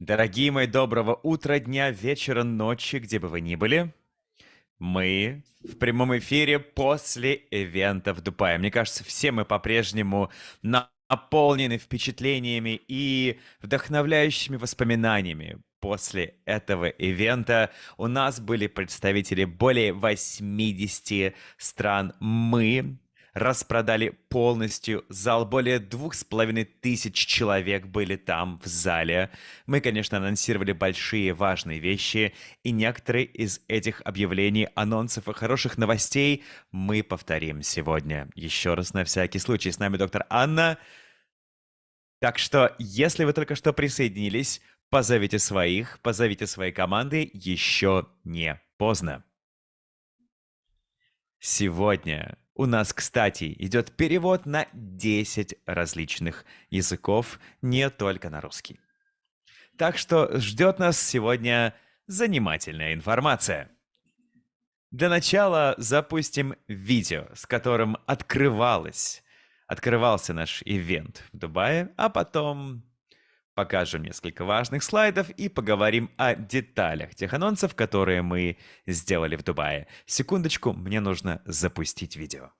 Дорогие мои, доброго утра, дня, вечера, ночи, где бы вы ни были. Мы в прямом эфире после ивента в Дубае. Мне кажется, все мы по-прежнему наполнены впечатлениями и вдохновляющими воспоминаниями. После этого ивента у нас были представители более 80 стран. Мы распродали полностью зал. Более двух с половиной тысяч человек были там, в зале. Мы, конечно, анонсировали большие важные вещи, и некоторые из этих объявлений, анонсов и хороших новостей мы повторим сегодня. Еще раз на всякий случай. С нами доктор Анна. Так что, если вы только что присоединились, позовите своих, позовите свои команды, еще не поздно. Сегодня у нас, кстати, идет перевод на 10 различных языков, не только на русский. Так что ждет нас сегодня занимательная информация. Для начала запустим видео, с которым открывалось, открывался наш ивент в Дубае, а потом покажем несколько важных слайдов и поговорим о деталях тех анонсов, которые мы сделали в Дубае. Секундочку, мне нужно запустить видео.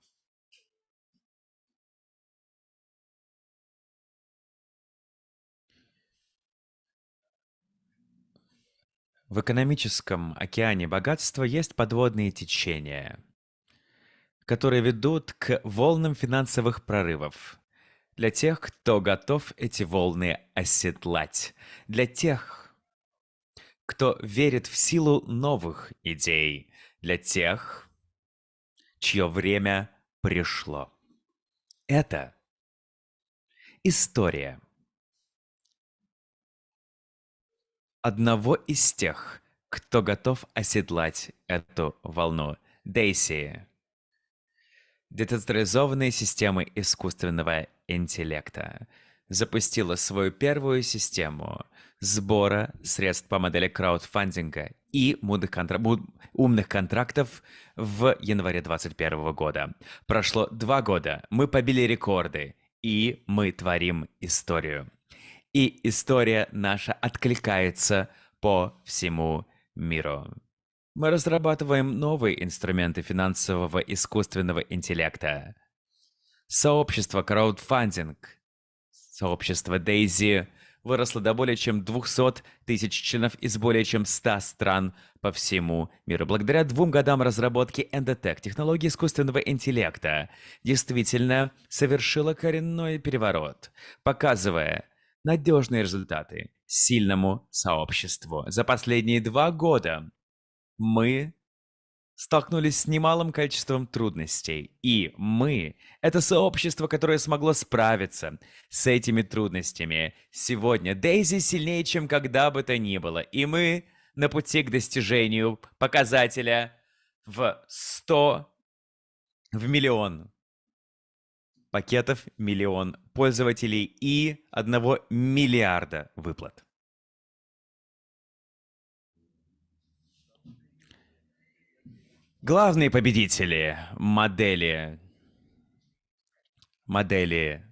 В экономическом океане богатства есть подводные течения, которые ведут к волнам финансовых прорывов, для тех, кто готов эти волны оседлать. Для тех, кто верит в силу новых идей. Для тех, чье время пришло. Это история одного из тех, кто готов оседлать эту волну. Дейси. Децентрализованные системы искусственного интеллекта запустила свою первую систему сбора средств по модели краудфандинга и контра... умных контрактов в январе 2021 года. Прошло два года, мы побили рекорды, и мы творим историю. И история наша откликается по всему миру. Мы разрабатываем новые инструменты финансового искусственного интеллекта. Сообщество краудфандинг, сообщество Дейзи выросло до более чем 200 тысяч членов из более чем 100 стран по всему миру. Благодаря двум годам разработки Endotech, технологии искусственного интеллекта действительно совершила коренной переворот, показывая надежные результаты сильному сообществу. За последние два года мы столкнулись с немалым количеством трудностей. И мы — это сообщество, которое смогло справиться с этими трудностями. Сегодня Дейзи сильнее, чем когда бы то ни было. И мы на пути к достижению показателя в 100, в миллион пакетов, миллион пользователей и 1 миллиарда выплат. Главные победители модели модели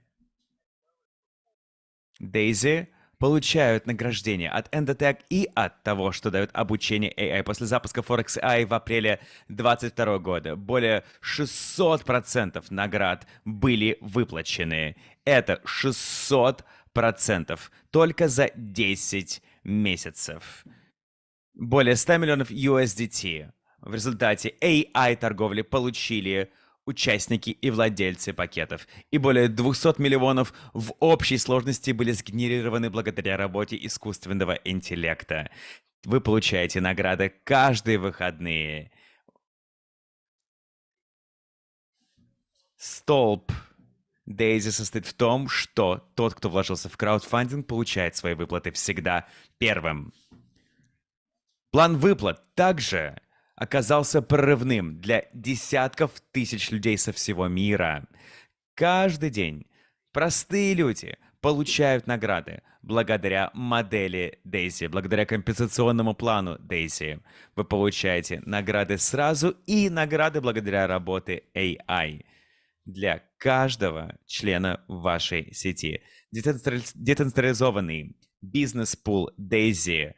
Daisy получают награждение от Endotech и от того, что дает обучение AI после запуска Forex AI в апреле 2022 года. Более 600% наград были выплачены. Это 600% только за 10 месяцев. Более 100 миллионов USDT в результате AI-торговли получили участники и владельцы пакетов, и более 200 миллионов в общей сложности были сгенерированы благодаря работе искусственного интеллекта. Вы получаете награды каждые выходные. Столб Дейзи состоит в том, что тот, кто вложился в краудфандинг, получает свои выплаты всегда первым. План выплат также оказался прорывным для десятков тысяч людей со всего мира. Каждый день простые люди получают награды благодаря модели Daisy, благодаря компенсационному плану Daisy. Вы получаете награды сразу и награды благодаря работе AI для каждого члена вашей сети. Децентрализованный бизнес-пул Daisy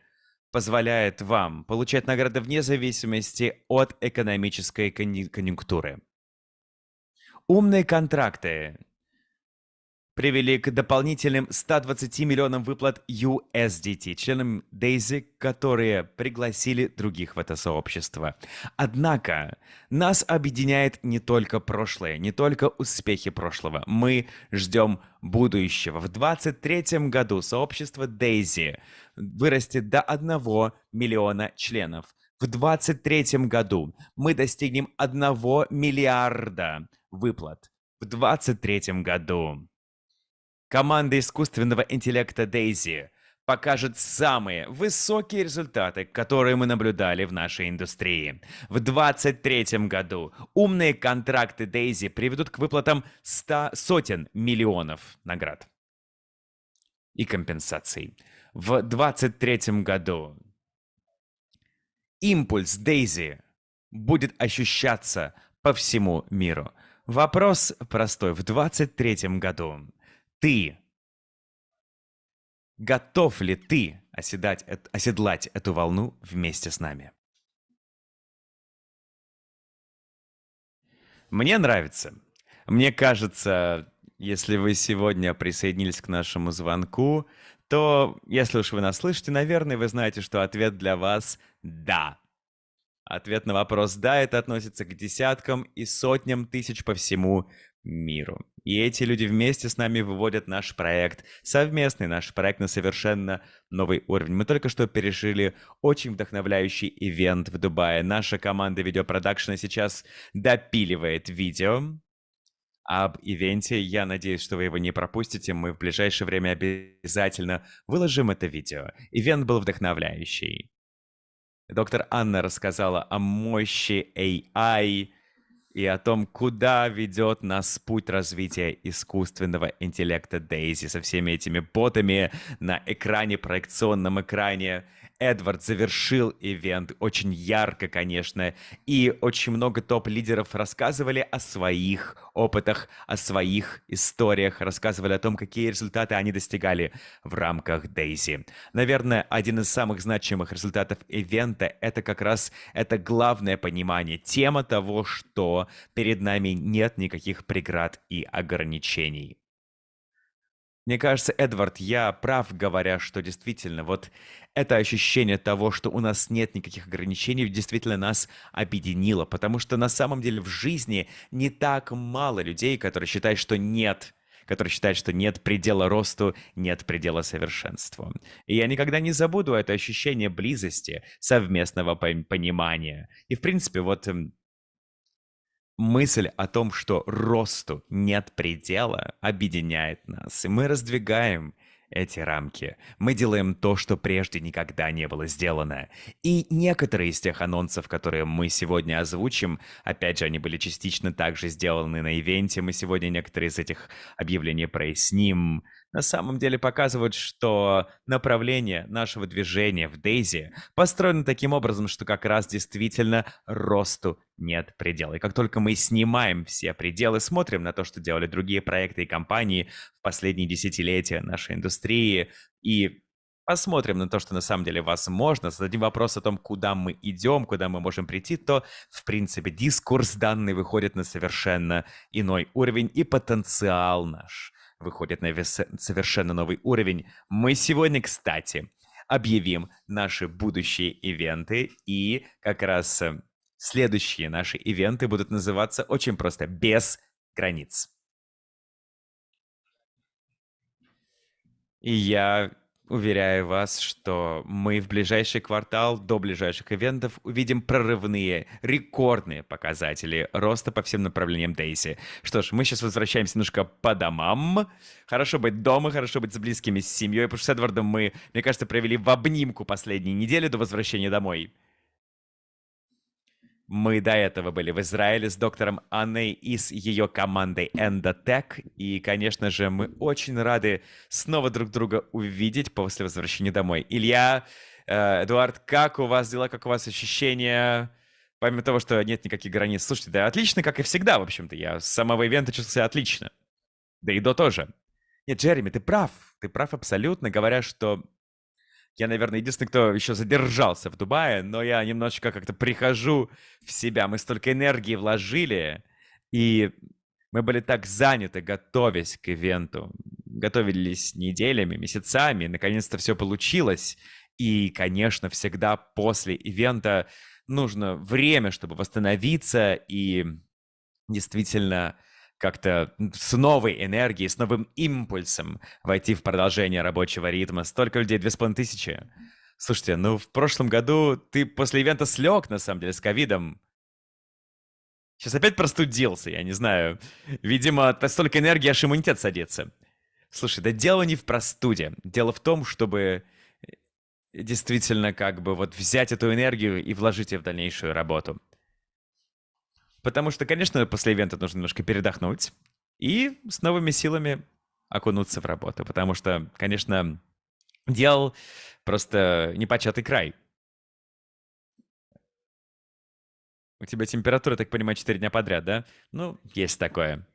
позволяет вам получать награды вне зависимости от экономической конъюнктуры. Умные контракты привели к дополнительным 120 миллионам выплат USDT членам Daisy, которые пригласили других в это сообщество. Однако нас объединяет не только прошлое, не только успехи прошлого. Мы ждем будущего. В 2023 году сообщество Daisy вырастет до 1 миллиона членов. В 2023 году мы достигнем 1 миллиарда выплат. В 2023 году Команда искусственного интеллекта Daisy покажет самые высокие результаты, которые мы наблюдали в нашей индустрии. В 2023 году умные контракты Daisy приведут к выплатам 100 сотен миллионов наград и компенсаций. В 2023 году импульс Daisy будет ощущаться по всему миру. Вопрос простой. В 2023 году ты? Готов ли ты оседать, оседлать эту волну вместе с нами? Мне нравится. Мне кажется, если вы сегодня присоединились к нашему звонку, то, если уж вы нас слышите, наверное, вы знаете, что ответ для вас «да». Ответ на вопрос «да» это относится к десяткам и сотням тысяч по всему миру. И эти люди вместе с нами выводят наш проект, совместный наш проект на совершенно новый уровень. Мы только что пережили очень вдохновляющий ивент в Дубае. Наша команда видеопродакшена сейчас допиливает видео об ивенте. Я надеюсь, что вы его не пропустите. Мы в ближайшее время обязательно выложим это видео. Ивент был вдохновляющий. Доктор Анна рассказала о мощи AI, и о том, куда ведет нас путь развития искусственного интеллекта Дейзи со всеми этими ботами на экране, проекционном экране, Эдвард завершил ивент очень ярко, конечно, и очень много топ-лидеров рассказывали о своих опытах, о своих историях, рассказывали о том, какие результаты они достигали в рамках Дейзи. Наверное, один из самых значимых результатов ивента — это как раз это главное понимание, тема того, что перед нами нет никаких преград и ограничений. Мне кажется, Эдвард, я прав, говоря, что действительно вот это ощущение того, что у нас нет никаких ограничений, действительно нас объединило, потому что на самом деле в жизни не так мало людей, которые считают, что нет которые считают, что нет предела росту, нет предела совершенству. И я никогда не забуду это ощущение близости, совместного понимания. И, в принципе, вот мысль о том, что росту нет предела, объединяет нас, и мы раздвигаем эти рамки. Мы делаем то, что прежде никогда не было сделано. И некоторые из тех анонсов, которые мы сегодня озвучим, опять же, они были частично также сделаны на ивенте. Мы сегодня некоторые из этих объявлений проясним на самом деле показывают, что направление нашего движения в Дейзи построено таким образом, что как раз действительно росту нет предела. И как только мы снимаем все пределы, смотрим на то, что делали другие проекты и компании в последние десятилетия нашей индустрии, и посмотрим на то, что на самом деле возможно, зададим вопрос о том, куда мы идем, куда мы можем прийти, то, в принципе, дискурс данный выходит на совершенно иной уровень, и потенциал наш – выходит на совершенно новый уровень. Мы сегодня, кстати, объявим наши будущие ивенты, и как раз э, следующие наши ивенты будут называться очень просто «Без границ». И я Уверяю вас, что мы в ближайший квартал до ближайших ивентов увидим прорывные, рекордные показатели роста по всем направлениям Дейси. Что ж, мы сейчас возвращаемся немножко по домам. Хорошо быть дома, хорошо быть с близкими, с семьей, потому что с Эдвардом мы, мне кажется, провели в обнимку последние недели до возвращения домой. Мы до этого были в Израиле с доктором Анной и с ее командой Endotech. И, конечно же, мы очень рады снова друг друга увидеть после возвращения домой. Илья, э, Эдуард, как у вас дела, как у вас ощущения? Помимо того, что нет никаких границ. Слушайте, да отлично, как и всегда, в общем-то. Я с самого ивента чувствовал себя отлично. Да и до тоже. Нет, Джереми, ты прав. Ты прав абсолютно, говоря, что Я, наверное, единственный, кто еще задержался в Дубае, но я немножечко как-то прихожу в себя. Мы столько энергии вложили, и мы были так заняты, готовясь к ивенту. Готовились неделями, месяцами, наконец-то все получилось. И, конечно, всегда после ивента нужно время, чтобы восстановиться и действительно как-то с новой энергией, с новым импульсом войти в продолжение рабочего ритма. Столько людей, две с половиной тысячи. Слушайте, ну в прошлом году ты после ивента слег, на самом деле, с ковидом. Сейчас опять простудился, я не знаю. Видимо, столько энергии, аж иммунитет садится. Слушай, да дело не в простуде. Дело в том, чтобы э, действительно как бы вот взять эту энергию и вложить ее в дальнейшую работу. Потому что, конечно, после ивента нужно немножко передохнуть и с новыми силами окунуться в работу. Потому что, конечно, дел просто непочатый край. У тебя температура, так понимаю, 4 дня подряд, да? Ну, есть такое.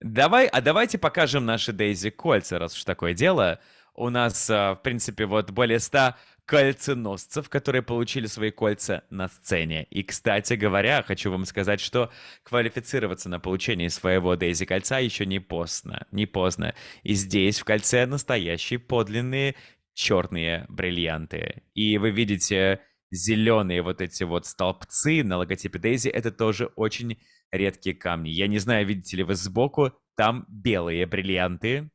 Давай, а давайте покажем наши Дейзи кольца, раз уж такое дело. У нас, а, в принципе, вот более 100 кольценосцев, которые получили свои кольца на сцене. И, кстати говоря, хочу вам сказать, что квалифицироваться на получение своего Дейзи кольца еще не поздно. Не поздно. И здесь в кольце настоящие подлинные черные бриллианты. И вы видите зеленые вот эти вот столбцы на логотипе Дейзи. Это тоже очень редкие камни. Я не знаю, видите ли вы сбоку, там белые бриллианты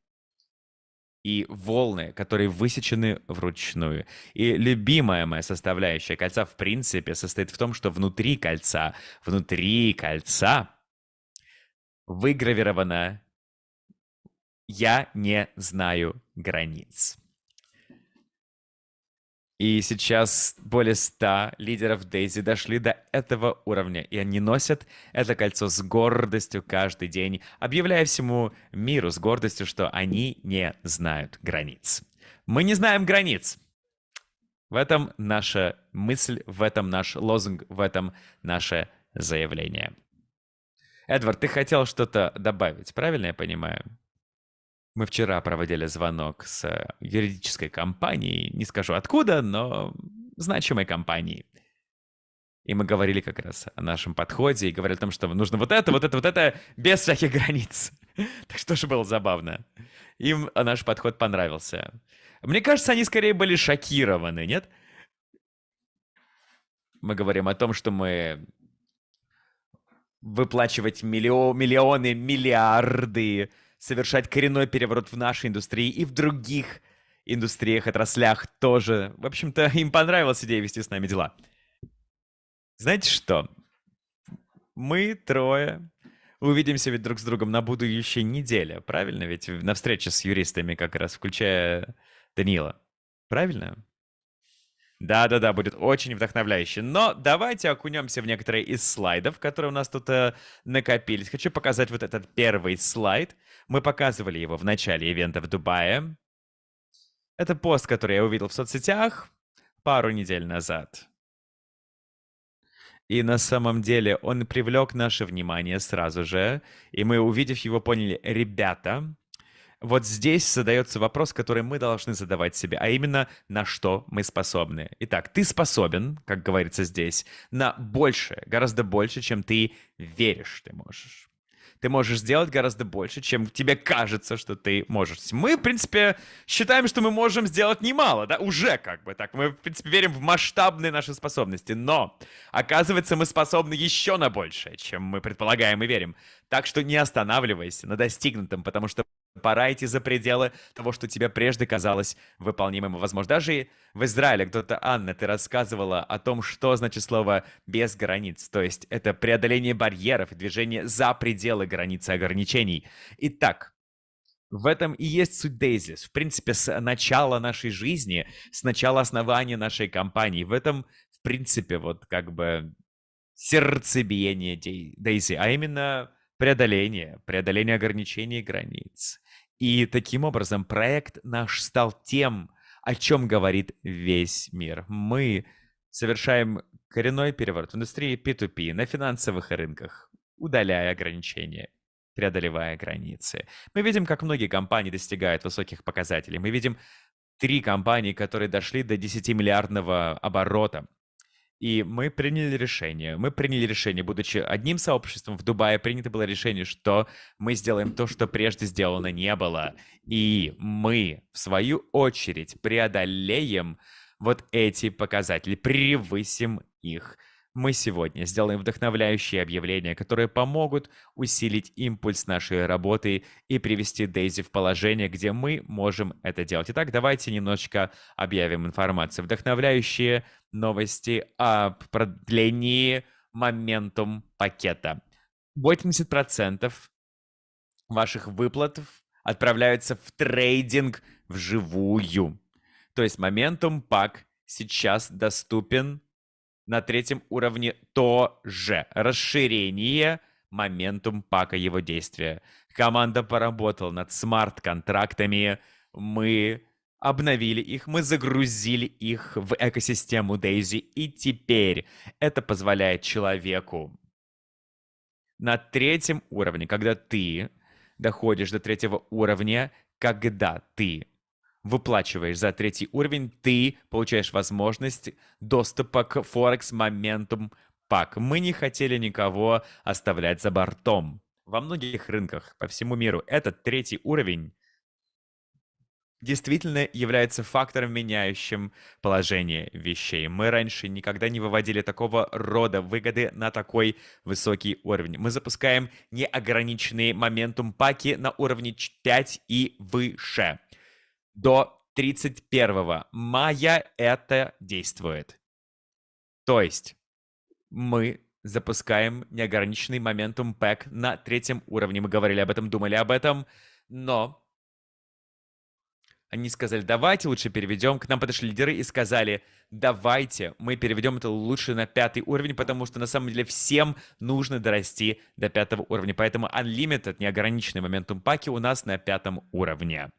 и волны, которые высечены вручную. И любимая моя составляющая кольца, в принципе, состоит в том, что внутри кольца, внутри кольца выгравировано «Я не знаю границ». И сейчас более ста лидеров Дейзи дошли до этого уровня, и они носят это кольцо с гордостью каждый день, объявляя всему миру с гордостью, что они не знают границ. Мы не знаем границ. В этом наша мысль, в этом наш лозунг, в этом наше заявление. Эдвард, ты хотел что-то добавить, правильно я понимаю? Мы вчера проводили звонок с э, юридической компанией, не скажу откуда, но значимой компанией. И мы говорили как раз о нашем подходе и говорили о том, что нужно вот это, вот это, вот это, без всяких границ. Так что же было забавно. Им наш подход понравился. Мне кажется, они скорее были шокированы, нет? Мы говорим о том, что мы выплачивать миллион, миллионы, миллиарды совершать коренной переворот в нашей индустрии и в других индустриях, отраслях тоже. В общем-то, им понравилась идея вести с нами дела. Знаете что? Мы трое увидимся ведь друг с другом на будущей неделе, правильно? Ведь на встрече с юристами как раз, включая Данила. Правильно? Да-да-да, будет очень вдохновляюще. Но давайте окунемся в некоторые из слайдов, которые у нас тут э, накопились. Хочу показать вот этот первый слайд. Мы показывали его в начале ивента в Дубае. Это пост, который я увидел в соцсетях пару недель назад. И на самом деле он привлек наше внимание сразу же. И мы, увидев его, поняли, ребята, вот здесь задается вопрос, который мы должны задавать себе, а именно, на что мы способны. Итак, ты способен, как говорится здесь, на больше, гораздо больше, чем ты веришь ты можешь ты можешь сделать гораздо больше, чем тебе кажется, что ты можешь. Мы, в принципе, считаем, что мы можем сделать немало, да, уже как бы так. Мы, в принципе, верим в масштабные наши способности, но, оказывается, мы способны еще на большее, чем мы предполагаем и верим. Так что не останавливайся на достигнутом, потому что Пора идти за пределы того, что тебе прежде казалось выполнимым возможно. Даже в Израиле кто-то, Анна, ты рассказывала о том, что значит слово «без границ». То есть это преодоление барьеров и движение за пределы границ и ограничений. Итак, в этом и есть суть Дейзис. В принципе, с начала нашей жизни, с начала основания нашей компании. В этом, в принципе, вот как бы сердцебиение Дейзи, а именно преодоление, преодоление ограничений и границ. И таким образом проект наш стал тем, о чем говорит весь мир. Мы совершаем коренной переворот в индустрии P2P на финансовых рынках, удаляя ограничения, преодолевая границы. Мы видим, как многие компании достигают высоких показателей. Мы видим три компании, которые дошли до 10-миллиардного оборота. И мы приняли решение. Мы приняли решение, будучи одним сообществом в Дубае, принято было решение, что мы сделаем то, что прежде сделано не было. И мы, в свою очередь, преодолеем вот эти показатели, превысим их мы сегодня сделаем вдохновляющие объявления, которые помогут усилить импульс нашей работы и привести Дейзи в положение, где мы можем это делать. Итак, давайте немножечко объявим информацию. Вдохновляющие новости о продлении моментум пакета. 80% ваших выплат отправляются в трейдинг вживую. То есть моментум пак сейчас доступен на третьем уровне тоже расширение моментум пака его действия. Команда поработала над смарт-контрактами, мы обновили их, мы загрузили их в экосистему Daisy, и теперь это позволяет человеку на третьем уровне, когда ты доходишь до третьего уровня, когда ты выплачиваешь за третий уровень, ты получаешь возможность доступа к Forex Momentum Pack. Мы не хотели никого оставлять за бортом. Во многих рынках по всему миру этот третий уровень действительно является фактором, меняющим положение вещей. Мы раньше никогда не выводили такого рода выгоды на такой высокий уровень. Мы запускаем неограниченные моментум паки на уровне 5 и выше до 31 мая это действует. То есть мы запускаем неограниченный моментум пэк на третьем уровне. Мы говорили об этом, думали об этом, но они сказали, давайте лучше переведем. К нам подошли лидеры и сказали, давайте мы переведем это лучше на пятый уровень, потому что на самом деле всем нужно дорасти до пятого уровня. Поэтому Unlimited, неограниченный моментум паки у нас на пятом уровне.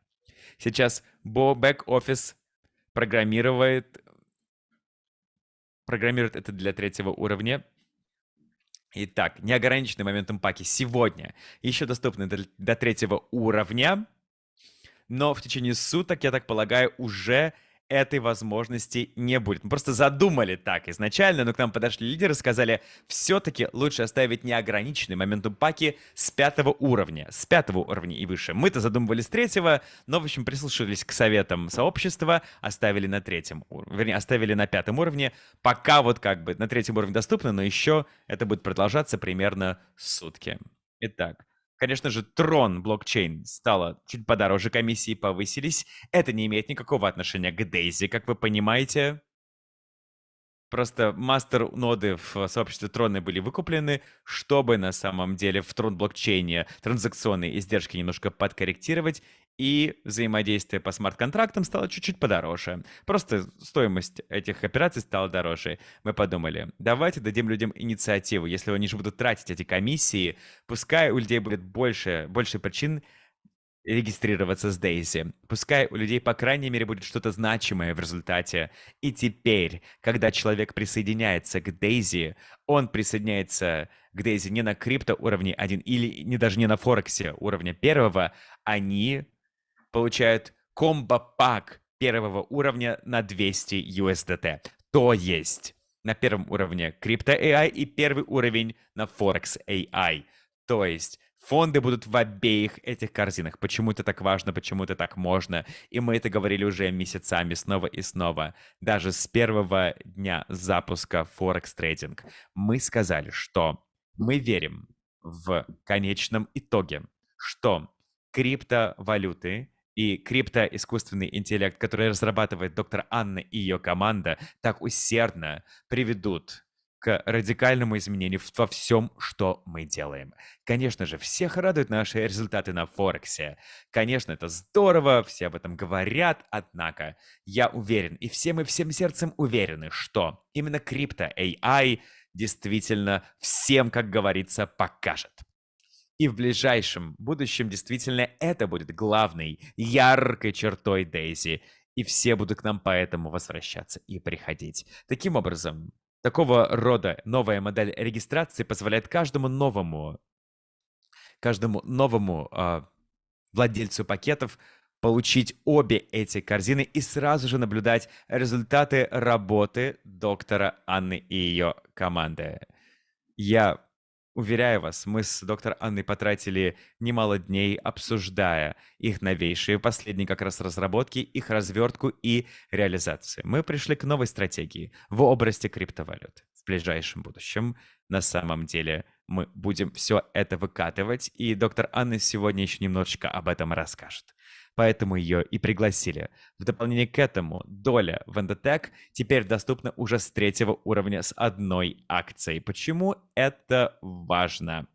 Сейчас бэк-офис программирует, программирует это для третьего уровня. Итак, неограниченный моментом паки сегодня еще доступны до, до третьего уровня, но в течение суток, я так полагаю, уже этой возможности не будет. Мы просто задумали так изначально, но к нам подошли лидеры сказали, все-таки лучше оставить неограниченный моментум паки с пятого уровня, с пятого уровня и выше. Мы-то задумывали с третьего, но, в общем, прислушались к советам сообщества, оставили на третьем уровне, вернее, оставили на пятом уровне, пока вот как бы на третьем уровне доступно, но еще это будет продолжаться примерно сутки. Итак, Конечно же, Трон блокчейн стала чуть подороже, комиссии повысились. Это не имеет никакого отношения к Дейзи, как вы понимаете. Просто мастер-ноды в сообществе Трона были выкуплены, чтобы на самом деле в Трон блокчейне транзакционные издержки немножко подкорректировать, и взаимодействие по смарт-контрактам стало чуть-чуть подороже. Просто стоимость этих операций стала дороже. Мы подумали, давайте дадим людям инициативу. Если они же будут тратить эти комиссии, пускай у людей будет больше, больше причин регистрироваться с Дейзи. Пускай у людей, по крайней мере, будет что-то значимое в результате. И теперь, когда человек присоединяется к Дейзи, он присоединяется к Дейзи не на крипто уровне 1 или не даже не на Форексе уровня первого, они получают комбо-пак первого уровня на 200 USDT. То есть на первом уровне крипто AI и первый уровень на Forex AI. То есть фонды будут в обеих этих корзинах. Почему это так важно, почему это так можно. И мы это говорили уже месяцами снова и снова. Даже с первого дня запуска Forex Trading. Мы сказали, что мы верим в конечном итоге, что криптовалюты и крипто-искусственный интеллект, который разрабатывает доктор Анна и ее команда, так усердно приведут к радикальному изменению во всем, что мы делаем. Конечно же, всех радуют наши результаты на Форексе. Конечно, это здорово, все об этом говорят, однако я уверен, и все мы всем сердцем уверены, что именно крипто AI действительно всем, как говорится, покажет. И в ближайшем будущем действительно это будет главной, яркой чертой Дейзи. И все будут к нам поэтому возвращаться и приходить. Таким образом, такого рода новая модель регистрации позволяет каждому новому, каждому новому э, владельцу пакетов получить обе эти корзины и сразу же наблюдать результаты работы доктора Анны и ее команды. Я Уверяю вас, мы с доктор Анной потратили немало дней, обсуждая их новейшие, последние как раз разработки, их развертку и реализацию. Мы пришли к новой стратегии в области криптовалют в ближайшем будущем. На самом деле мы будем все это выкатывать, и доктор Анна сегодня еще немножечко об этом расскажет поэтому ее и пригласили. В дополнение к этому, доля в Endotech теперь доступна уже с третьего уровня с одной акцией. Почему это важно?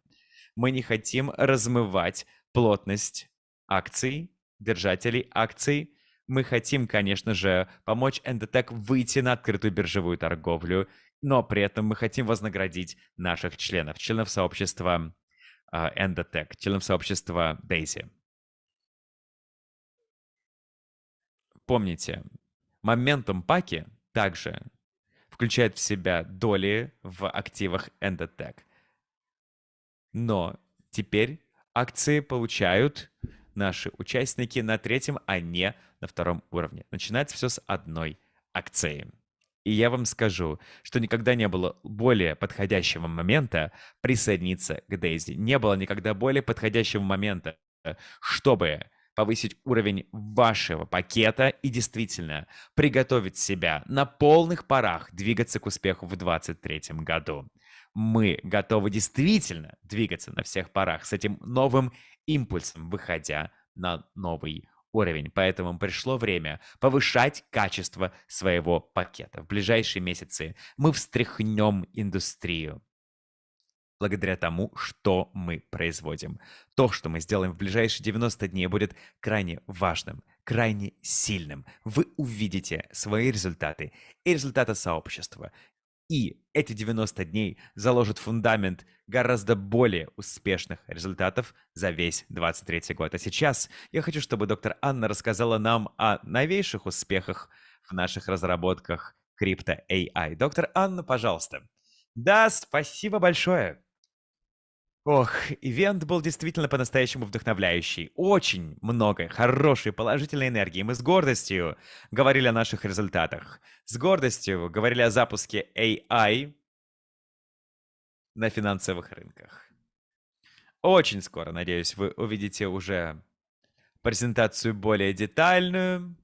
Мы не хотим размывать плотность акций, держателей акций. Мы хотим, конечно же, помочь Endotech выйти на открытую биржевую торговлю, но при этом мы хотим вознаградить наших членов, членов сообщества Endotech, членов сообщества Daisy. Помните, моментум паки также включает в себя доли в активах Endotech. Но теперь акции получают наши участники на третьем, а не на втором уровне. Начинается все с одной акции. И я вам скажу, что никогда не было более подходящего момента присоединиться к Дейзи. Не было никогда более подходящего момента, чтобы повысить уровень вашего пакета и действительно приготовить себя на полных парах двигаться к успеху в 2023 году. Мы готовы действительно двигаться на всех парах с этим новым импульсом, выходя на новый уровень. Поэтому пришло время повышать качество своего пакета. В ближайшие месяцы мы встряхнем индустрию благодаря тому, что мы производим. То, что мы сделаем в ближайшие 90 дней, будет крайне важным, крайне сильным. Вы увидите свои результаты и результаты сообщества. И эти 90 дней заложат фундамент гораздо более успешных результатов за весь 23 год. А сейчас я хочу, чтобы доктор Анна рассказала нам о новейших успехах в наших разработках крипто AI. Доктор Анна, пожалуйста. Да, спасибо большое. Ох, ивент был действительно по-настоящему вдохновляющий. Очень много хорошей положительной энергии. Мы с гордостью говорили о наших результатах. С гордостью говорили о запуске AI на финансовых рынках. Очень скоро, надеюсь, вы увидите уже презентацию более детальную.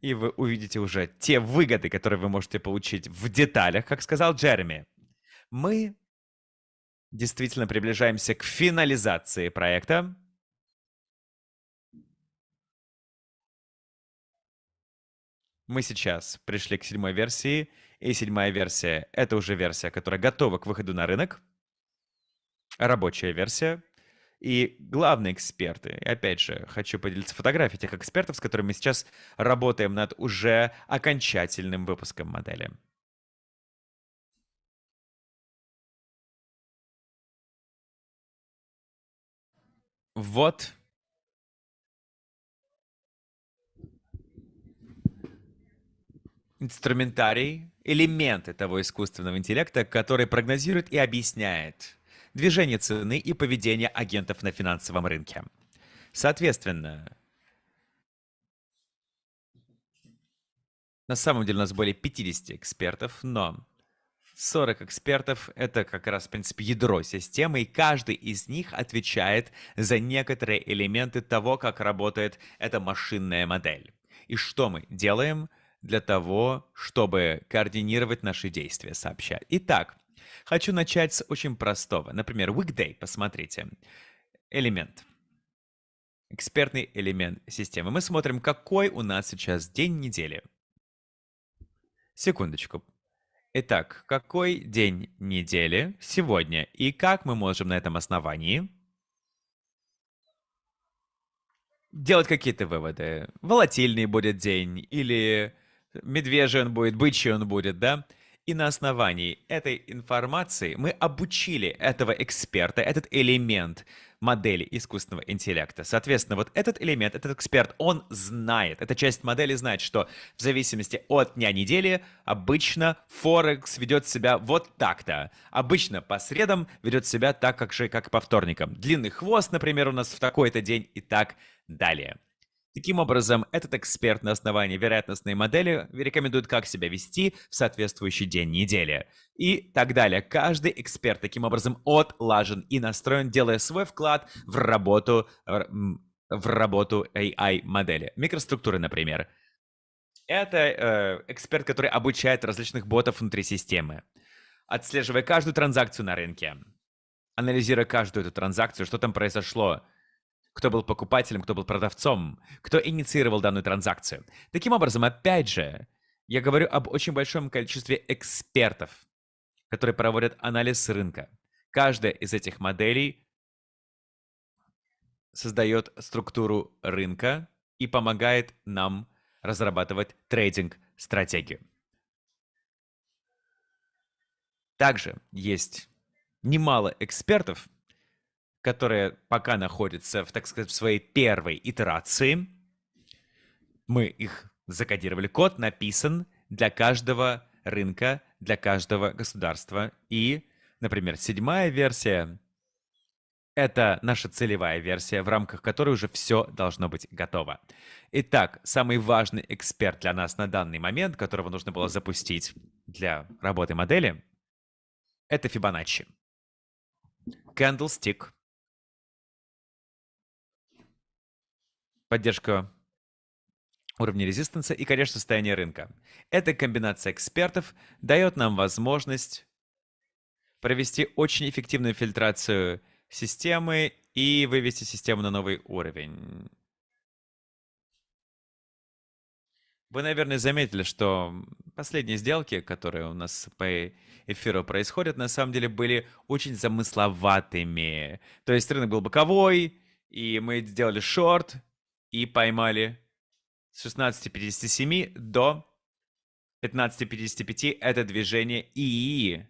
И вы увидите уже те выгоды, которые вы можете получить в деталях, как сказал Джереми. Мы действительно приближаемся к финализации проекта. Мы сейчас пришли к седьмой версии, и седьмая версия — это уже версия, которая готова к выходу на рынок. Рабочая версия. И главные эксперты, и опять же, хочу поделиться фотографией тех экспертов, с которыми мы сейчас работаем над уже окончательным выпуском модели. Вот. Инструментарий, элементы того искусственного интеллекта, который прогнозирует и объясняет движение цены и поведение агентов на финансовом рынке. Соответственно, на самом деле у нас более 50 экспертов, но 40 экспертов — это как раз, в принципе, ядро системы, и каждый из них отвечает за некоторые элементы того, как работает эта машинная модель. И что мы делаем для того, чтобы координировать наши действия, сообщать. Итак, хочу начать с очень простого. Например, weekday, посмотрите. Элемент. Экспертный элемент системы. Мы смотрим, какой у нас сейчас день недели. Секундочку. Итак, какой день недели сегодня и как мы можем на этом основании делать какие-то выводы? Волатильный будет день или медвежий он будет, бычий он будет, да? И на основании этой информации мы обучили этого эксперта, этот элемент модели искусственного интеллекта. Соответственно, вот этот элемент, этот эксперт, он знает, эта часть модели знает, что в зависимости от дня недели обычно Форекс ведет себя вот так-то. Обычно по средам ведет себя так, как же, как по вторникам. Длинный хвост, например, у нас в такой-то день и так далее. Таким образом, этот эксперт на основании вероятностной модели рекомендует, как себя вести в соответствующий день недели. И так далее. Каждый эксперт таким образом отлажен и настроен, делая свой вклад в работу, в работу AI-модели. Микроструктуры, например. Это э, эксперт, который обучает различных ботов внутри системы, отслеживая каждую транзакцию на рынке, анализируя каждую эту транзакцию, что там произошло, кто был покупателем, кто был продавцом, кто инициировал данную транзакцию. Таким образом, опять же, я говорю об очень большом количестве экспертов, которые проводят анализ рынка. Каждая из этих моделей создает структуру рынка и помогает нам разрабатывать трейдинг-стратегию. Также есть немало экспертов, которые пока находятся в, так сказать, в своей первой итерации. Мы их закодировали. Код написан для каждого рынка, для каждого государства. И, например, седьмая версия — это наша целевая версия, в рамках которой уже все должно быть готово. Итак, самый важный эксперт для нас на данный момент, которого нужно было запустить для работы модели, это Fibonacci. Candlestick поддержка уровня резистанса и, конечно, состояние рынка. Эта комбинация экспертов дает нам возможность провести очень эффективную фильтрацию системы и вывести систему на новый уровень. Вы, наверное, заметили, что последние сделки, которые у нас по эфиру происходят, на самом деле были очень замысловатыми. То есть рынок был боковой, и мы сделали шорт, и поймали с 16.57 до 15.55 это движение и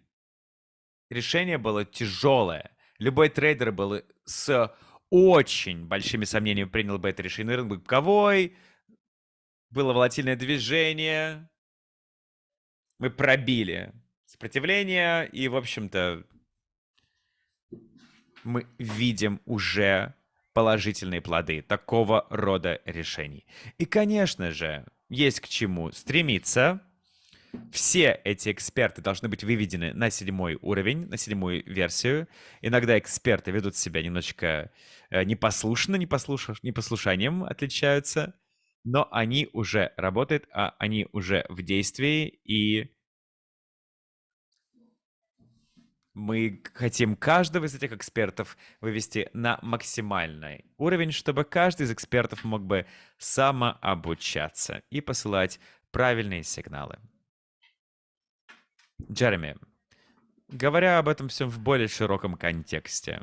решение было тяжелое. Любой трейдер был с очень большими сомнениями принял бы это решение. Рынок боковой, было волатильное движение, мы пробили сопротивление, и, в общем-то, мы видим уже положительные плоды такого рода решений. И, конечно же, есть к чему стремиться. Все эти эксперты должны быть выведены на седьмой уровень, на седьмую версию. Иногда эксперты ведут себя немножечко э, непослушно, непослуш... непослушанием отличаются, но они уже работают, а они уже в действии, и Мы хотим каждого из этих экспертов вывести на максимальный уровень, чтобы каждый из экспертов мог бы самообучаться и посылать правильные сигналы. Джереми, говоря об этом всем в более широком контексте,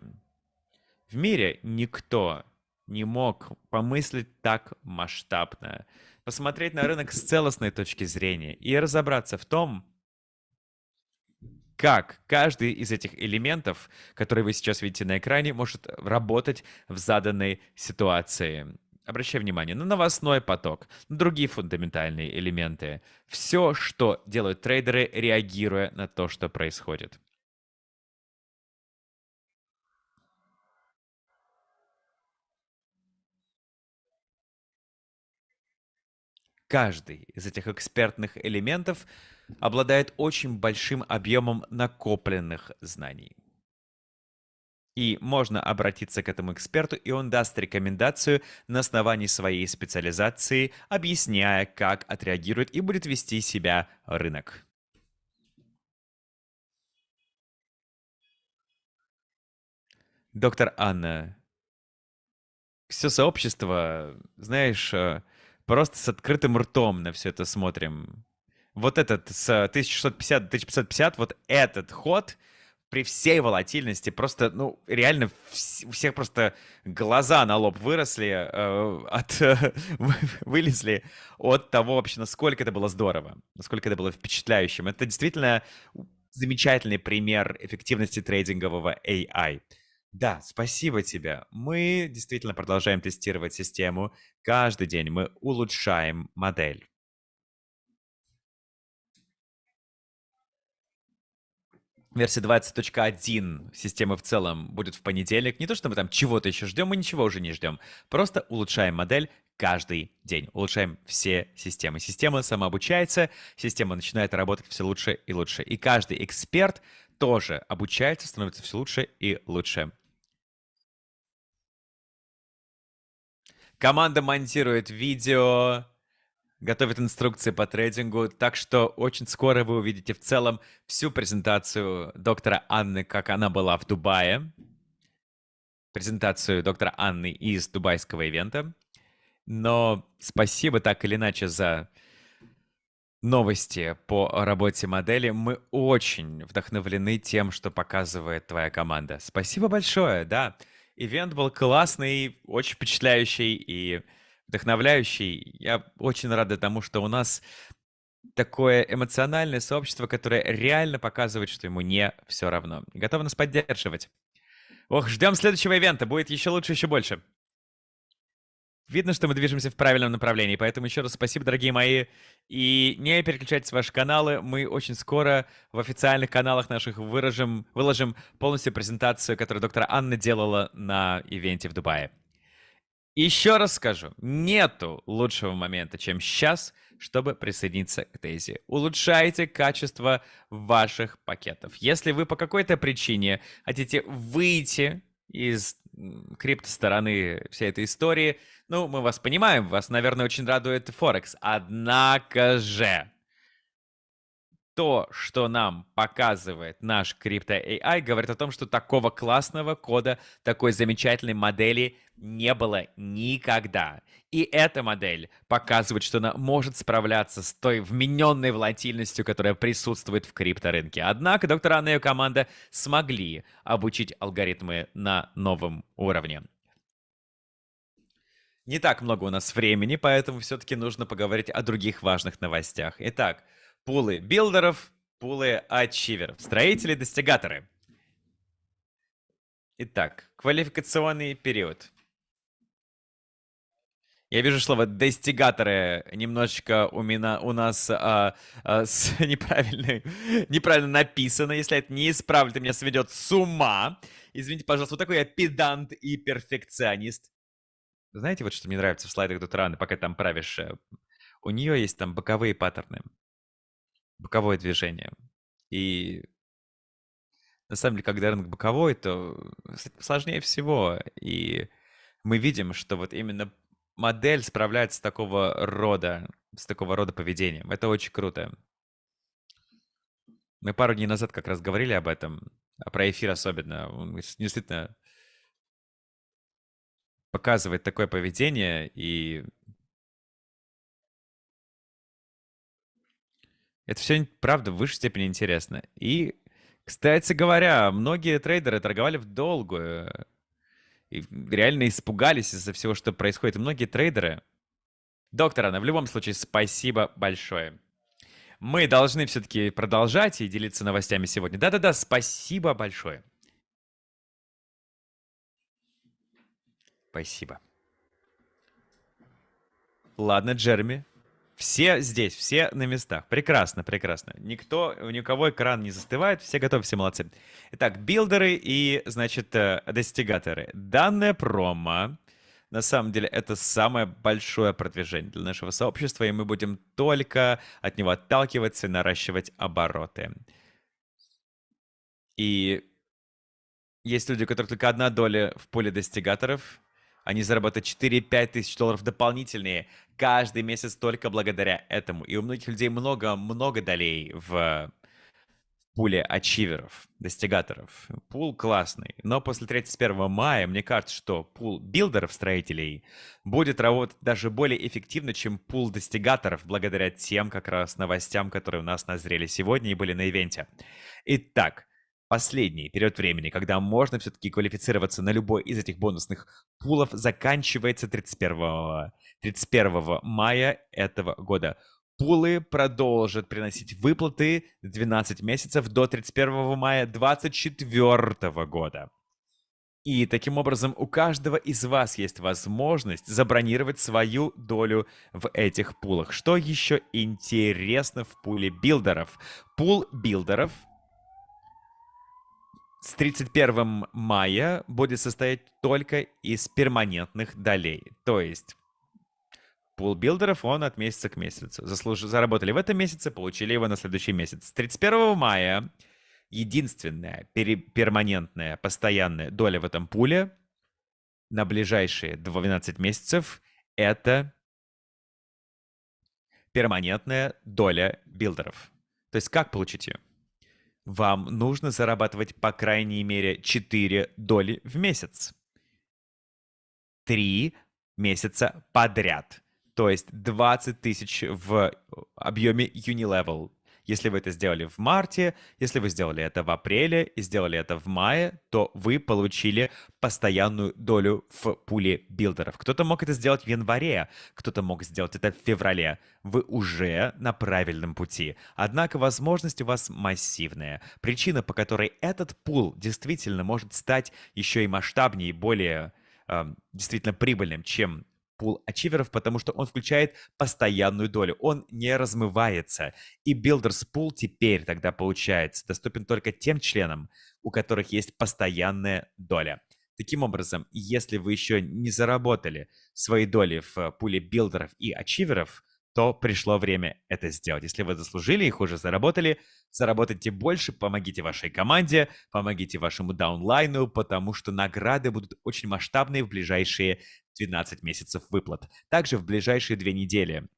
в мире никто не мог помыслить так масштабно, посмотреть на рынок с целостной точки зрения и разобраться в том, как каждый из этих элементов, которые вы сейчас видите на экране, может работать в заданной ситуации. Обращаю внимание на новостной поток, на другие фундаментальные элементы. Все, что делают трейдеры, реагируя на то, что происходит. Каждый из этих экспертных элементов обладает очень большим объемом накопленных знаний. И можно обратиться к этому эксперту, и он даст рекомендацию на основании своей специализации, объясняя, как отреагирует и будет вести себя рынок. Доктор Анна, все сообщество, знаешь, э, просто с открытым ртом на все это смотрим вот этот с 1650 до 1550, вот этот ход при всей волатильности просто, ну, реально у всех просто глаза на лоб выросли, э, от, э, вылезли от того вообще, насколько это было здорово, насколько это было впечатляющим. Это действительно замечательный пример эффективности трейдингового AI. Да, спасибо тебе. Мы действительно продолжаем тестировать систему. Каждый день мы улучшаем модель. Версия 20.1 системы в целом будет в понедельник. Не то, что мы там чего-то еще ждем, мы ничего уже не ждем. Просто улучшаем модель каждый день. Улучшаем все системы. Система самообучается, система начинает работать все лучше и лучше. И каждый эксперт тоже обучается, становится все лучше и лучше. Команда монтирует видео, готовит инструкции по трейдингу, так что очень скоро вы увидите в целом всю презентацию доктора Анны, как она была в Дубае. Презентацию доктора Анны из дубайского ивента. Но спасибо так или иначе за новости по работе модели. Мы очень вдохновлены тем, что показывает твоя команда. Спасибо большое, да. Ивент был классный, очень впечатляющий и вдохновляющий. Я очень рада тому, что у нас такое эмоциональное сообщество, которое реально показывает, что ему не все равно. Готово нас поддерживать. Ох, ждем следующего ивента. Будет еще лучше, еще больше. Видно, что мы движемся в правильном направлении, поэтому еще раз спасибо, дорогие мои. И не переключайтесь ваши каналы, мы очень скоро в официальных каналах наших выражем, выложим полностью презентацию, которую доктор Анна делала на ивенте в Дубае. Еще раз скажу, нету лучшего момента, чем сейчас, чтобы присоединиться к Дейзи. Улучшайте качество ваших пакетов. Если вы по какой-то причине хотите выйти из крипто-стороны всей этой истории, ну, мы вас понимаем, вас, наверное, очень радует Форекс. Однако же, то, что нам показывает наш крипто AI, говорит о том, что такого классного кода, такой замечательной модели не было никогда. И эта модель показывает, что она может справляться с той вмененной волатильностью, которая присутствует в крипторынке. Однако доктор Анна и ее команда смогли обучить алгоритмы на новом уровне. Не так много у нас времени, поэтому все-таки нужно поговорить о других важных новостях. Итак, пулы билдеров, пулы ачиверов, строители-достигаторы. Итак, квалификационный период. Я вижу слово достигаторы немножечко у меня у нас а, а, с неправильно, неправильно написано. Если это не исправлю, то меня сведет с ума. Извините, пожалуйста, вот такой я педант и перфекционист. Знаете, вот что мне нравится в слайдах Дутраны, пока там правишь? Э, у нее есть там боковые паттерны боковое движение. И на самом деле, когда рынок боковой, то сложнее всего. И мы видим, что вот именно модель справляется с такого рода, с такого рода поведением. Это очень круто. Мы пару дней назад как раз говорили об этом, а про эфир особенно. Он действительно показывает такое поведение, и Это все, правда, в высшей степени интересно. И, кстати говоря, многие трейдеры торговали в долгую. И реально испугались из-за всего, что происходит. И многие трейдеры... Доктор Анна, в любом случае, спасибо большое. Мы должны все-таки продолжать и делиться новостями сегодня. Да-да-да, спасибо большое. Спасибо. Ладно, Джереми, все здесь, все на местах. Прекрасно, прекрасно. Никто, ни у кого экран не застывает, все готовы, все молодцы. Итак, билдеры и, значит, э, достигаторы. Данная промо, на самом деле, это самое большое продвижение для нашего сообщества, и мы будем только от него отталкиваться и наращивать обороты. И есть люди, у которых только одна доля в поле достигаторов, они заработают 4-5 тысяч долларов дополнительные каждый месяц только благодаря этому. И у многих людей много-много долей в пуле ачиверов, достигаторов. Пул классный, но после 31 мая мне кажется, что пул билдеров, строителей, будет работать даже более эффективно, чем пул достигаторов, благодаря тем как раз новостям, которые у нас назрели сегодня и были на ивенте. Итак, Последний период времени, когда можно все-таки квалифицироваться на любой из этих бонусных пулов, заканчивается 31, 31 мая этого года. Пулы продолжат приносить выплаты 12 месяцев до 31 мая 2024 года. И таким образом у каждого из вас есть возможность забронировать свою долю в этих пулах. Что еще интересно в пуле билдеров? Пул builder ов — с 31 мая будет состоять только из перманентных долей. То есть пул builder ов, он от месяца к месяцу. Заслуж... Заработали в этом месяце, получили его на следующий месяц. С 31 мая единственная пер... перманентная, постоянная доля в этом пуле на ближайшие 12 месяцев — это перманентная доля builder ов. То есть как получить ее? Вам нужно зарабатывать по крайней мере 4 доли в месяц. 3 месяца подряд. То есть 20 тысяч в объеме Unilevel. Если вы это сделали в марте, если вы сделали это в апреле и сделали это в мае, то вы получили постоянную долю в пуле builder ов. Кто-то мог это сделать в январе, кто-то мог сделать это в феврале. Вы уже на правильном пути. Однако возможность у вас массивная. Причина, по которой этот пул действительно может стать еще и масштабнее и более э, действительно прибыльным, чем пул ачиверов, потому что он включает постоянную долю. Он не размывается. И Builders Pool теперь тогда получается доступен только тем членам, у которых есть постоянная доля. Таким образом, если вы еще не заработали свои доли в пуле билдеров и ачиверов, то пришло время это сделать. Если вы заслужили их, уже заработали, заработайте больше, помогите вашей команде, помогите вашему даунлайну, потому что награды будут очень масштабные в ближайшие 12 месяцев выплат. Также в ближайшие две недели.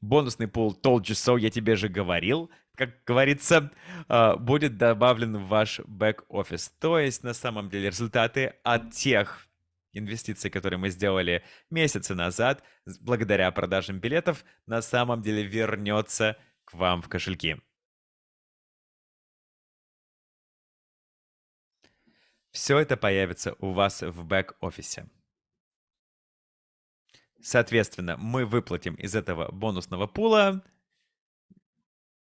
Бонусный пул Told You So, я тебе же говорил, как говорится, а, будет добавлен в ваш бэк-офис. То есть, на самом деле, результаты от тех инвестиций, которые мы сделали месяцы назад, благодаря продажам билетов, на самом деле вернется к вам в кошельки. Все это появится у вас в бэк-офисе. Соответственно, мы выплатим из этого бонусного пула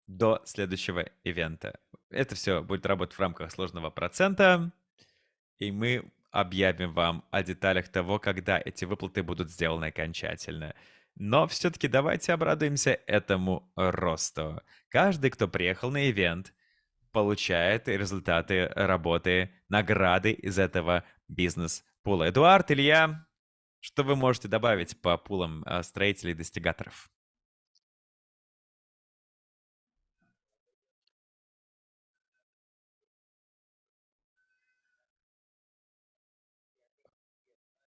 до следующего ивента. Это все будет работать в рамках сложного процента, и мы объявим вам о деталях того, когда эти выплаты будут сделаны окончательно. Но все-таки давайте обрадуемся этому росту. Каждый, кто приехал на ивент, получает результаты работы, награды из этого бизнес-пула. Эдуард, Илья, что вы можете добавить по пулам а, строителей и достигаторов?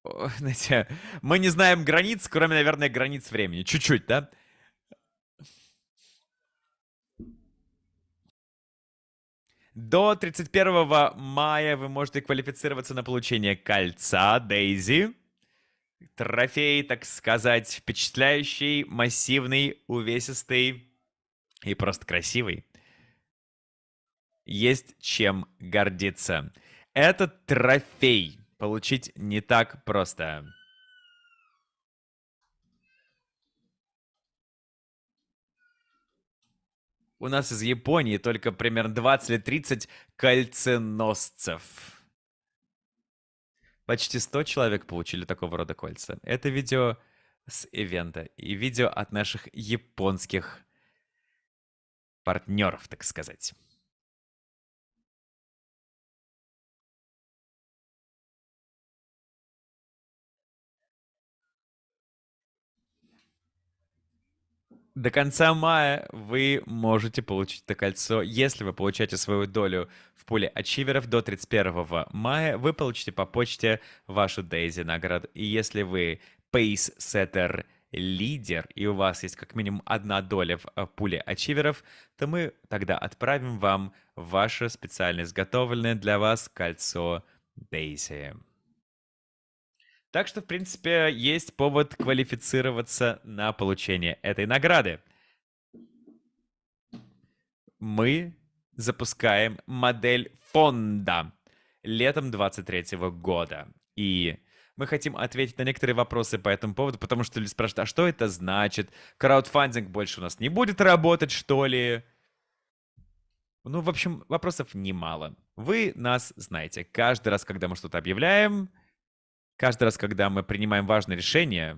знаете, мы не знаем границ, кроме, наверное, границ времени. Чуть-чуть, да? До 31 мая вы можете квалифицироваться на получение кольца Дейзи. Трофей, так сказать, впечатляющий, массивный, увесистый и просто красивый. Есть чем гордиться. Этот трофей получить не так просто. У нас из Японии только примерно 20 или 30 кольценосцев. Почти 100 человек получили такого рода кольца. Это видео с ивента и видео от наших японских партнеров, так сказать. До конца мая вы можете получить это кольцо. Если вы получаете свою долю в пуле ачиверов до 31 мая, вы получите по почте вашу Дейзи награду. И если вы Setter лидер, и у вас есть как минимум одна доля в э, пуле ачиверов, то мы тогда отправим вам ваше специально изготовленное для вас кольцо Дейзи. Так что, в принципе, есть повод квалифицироваться на получение этой награды. Мы запускаем модель фонда летом 23 года. И мы хотим ответить на некоторые вопросы по этому поводу, потому что люди спрашивают, а что это значит? Краудфандинг больше у нас не будет работать, что ли? Ну, в общем, вопросов немало. Вы нас знаете. Каждый раз, когда мы что-то объявляем, Каждый раз, когда мы принимаем важное решение,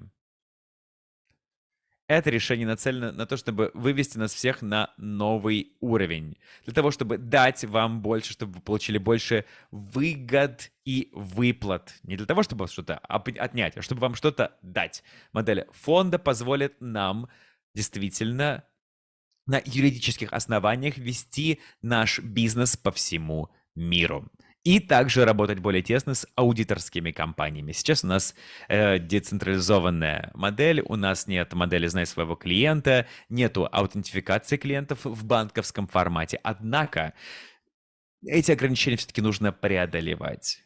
это решение нацелено на то, чтобы вывести нас всех на новый уровень. Для того, чтобы дать вам больше, чтобы вы получили больше выгод и выплат. Не для того, чтобы что-то отнять, а чтобы вам что-то дать. Модель фонда позволит нам действительно на юридических основаниях вести наш бизнес по всему миру и также работать более тесно с аудиторскими компаниями. Сейчас у нас э, децентрализованная модель, у нас нет модели «Знай своего клиента», нету аутентификации клиентов в банковском формате. Однако эти ограничения все-таки нужно преодолевать.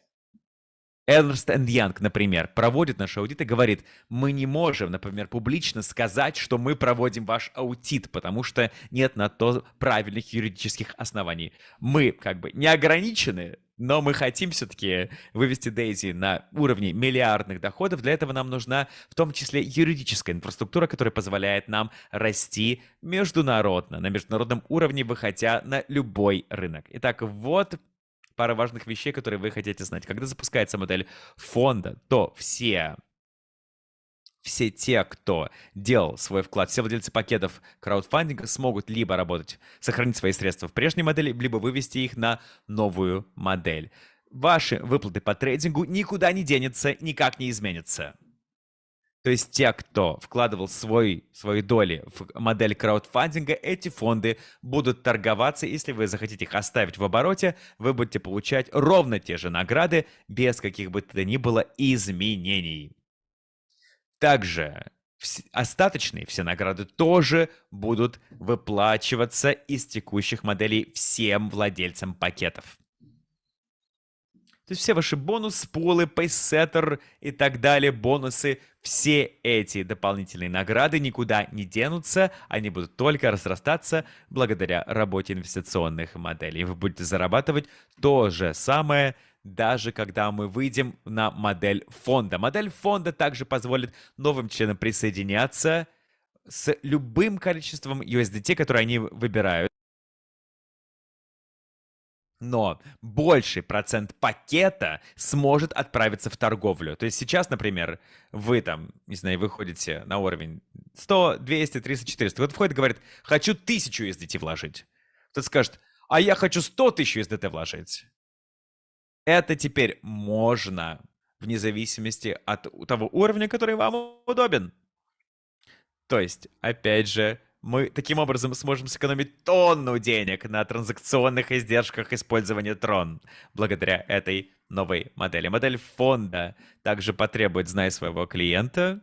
Эрнст Янг, например, проводит наш аудит и говорит, мы не можем, например, публично сказать, что мы проводим ваш аудит, потому что нет на то правильных юридических оснований. Мы как бы не ограничены, но мы хотим все-таки вывести Дейзи на уровне миллиардных доходов. Для этого нам нужна в том числе юридическая инфраструктура, которая позволяет нам расти международно, на международном уровне, выходя на любой рынок. Итак, вот пара важных вещей, которые вы хотите знать. Когда запускается модель фонда, то все все те, кто делал свой вклад, все владельцы пакетов краудфандинга смогут либо работать, сохранить свои средства в прежней модели, либо вывести их на новую модель. Ваши выплаты по трейдингу никуда не денется, никак не изменятся. То есть те, кто вкладывал свой, свои доли в модель краудфандинга, эти фонды будут торговаться. Если вы захотите их оставить в обороте, вы будете получать ровно те же награды без каких бы то ни было изменений. Также остаточные все награды тоже будут выплачиваться из текущих моделей всем владельцам пакетов. То есть все ваши бонусы, пулы, пейсеттер и так далее, бонусы, все эти дополнительные награды никуда не денутся, они будут только разрастаться благодаря работе инвестиционных моделей. Вы будете зарабатывать то же самое, даже когда мы выйдем на модель фонда. Модель фонда также позволит новым членам присоединяться с любым количеством USDT, которое они выбирают но больший процент пакета сможет отправиться в торговлю. То есть сейчас, например, вы там, не знаю, выходите на уровень 100, 200, 300, 400. Кто-то входит и говорит, хочу 1000 USDT вложить. Кто-то скажет, а я хочу 100 тысяч USDT вложить. Это теперь можно, вне зависимости от того уровня, который вам удобен. То есть, опять же, мы таким образом сможем сэкономить тонну денег на транзакционных издержках использования Tron благодаря этой новой модели. Модель фонда также потребует «Знай своего клиента»,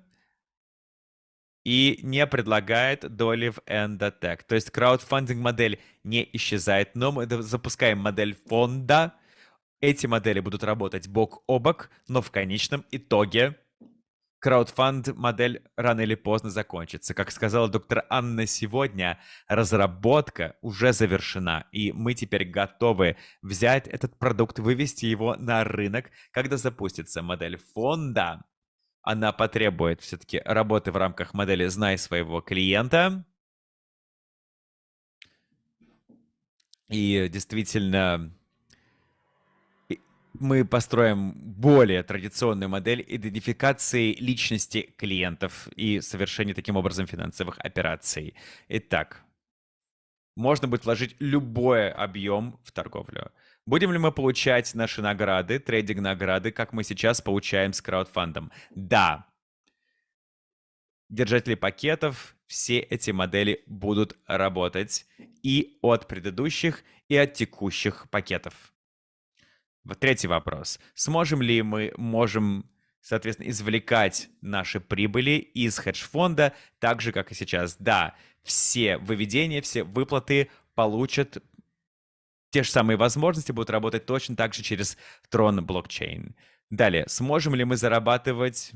и не предлагает доли в Endotech. То есть краудфандинг модель не исчезает, но мы запускаем модель фонда. Эти модели будут работать бок о бок, но в конечном итоге краудфанд модель рано или поздно закончится. Как сказала доктор Анна сегодня, разработка уже завершена, и мы теперь готовы взять этот продукт, вывести его на рынок, когда запустится модель фонда. Она потребует все-таки работы в рамках модели «Знай своего клиента». И действительно, мы построим более традиционную модель идентификации личности клиентов и совершения таким образом финансовых операций. Итак, можно будет вложить любой объем в торговлю. Будем ли мы получать наши награды, трейдинг-награды, как мы сейчас получаем с краудфандом? Да. Держатели пакетов, все эти модели будут работать и от предыдущих, и от текущих пакетов. Третий вопрос. Сможем ли мы можем, соответственно, извлекать наши прибыли из хедж-фонда так же, как и сейчас? Да, все выведения, все выплаты получат те же самые возможности, будут работать точно так же через Tron блокчейн. Далее, сможем ли мы зарабатывать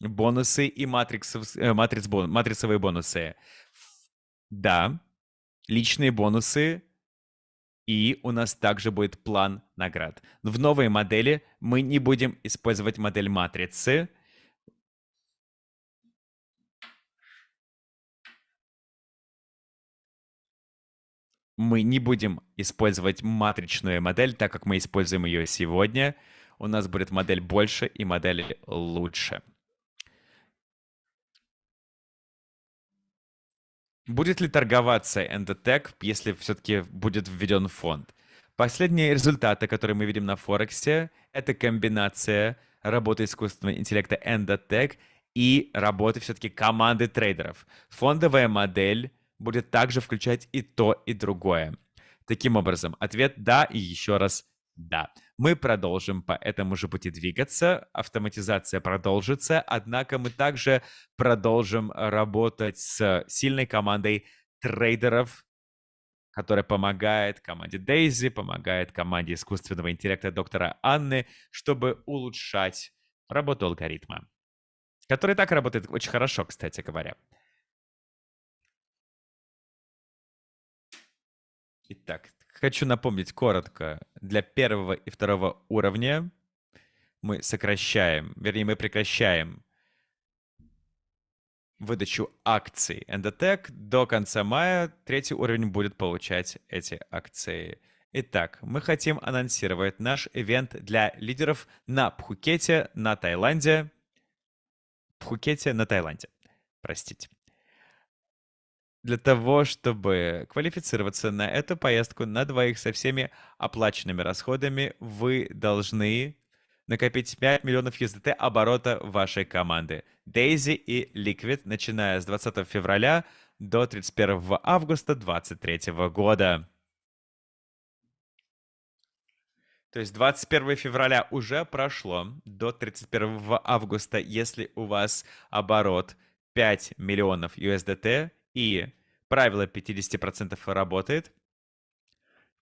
бонусы и матриксов, э, матриц, бон, матрицевые бонусы? Да, личные бонусы и у нас также будет план наград. В новой модели мы не будем использовать модель матрицы. Мы не будем использовать матричную модель, так как мы используем ее сегодня. У нас будет модель больше и модель лучше. Будет ли торговаться Endotech, если все-таки будет введен фонд? Последние результаты, которые мы видим на Форексе, это комбинация работы искусственного интеллекта Endotech и работы все-таки команды трейдеров. Фондовая модель будет также включать и то, и другое. Таким образом, ответ «да» и еще раз «да». Мы продолжим по этому же пути двигаться, автоматизация продолжится, однако мы также продолжим работать с сильной командой трейдеров, которая помогает команде Дейзи, помогает команде искусственного интеллекта доктора Анны, чтобы улучшать работу алгоритма, который так работает очень хорошо, кстати говоря. Итак, хочу напомнить коротко. Для первого и второго уровня мы сокращаем, вернее, мы прекращаем выдачу акций Endotech. До конца мая третий уровень будет получать эти акции. Итак, мы хотим анонсировать наш ивент для лидеров на Пхукете, на Таиланде. Пхукете, на Таиланде. Простите. Для того, чтобы квалифицироваться на эту поездку на двоих со всеми оплаченными расходами, вы должны накопить 5 миллионов USDT оборота вашей команды. Daisy и Liquid, начиная с 20 февраля до 31 августа 2023 года. То есть 21 февраля уже прошло, до 31 августа, если у вас оборот 5 миллионов USDT, и правило 50% работает,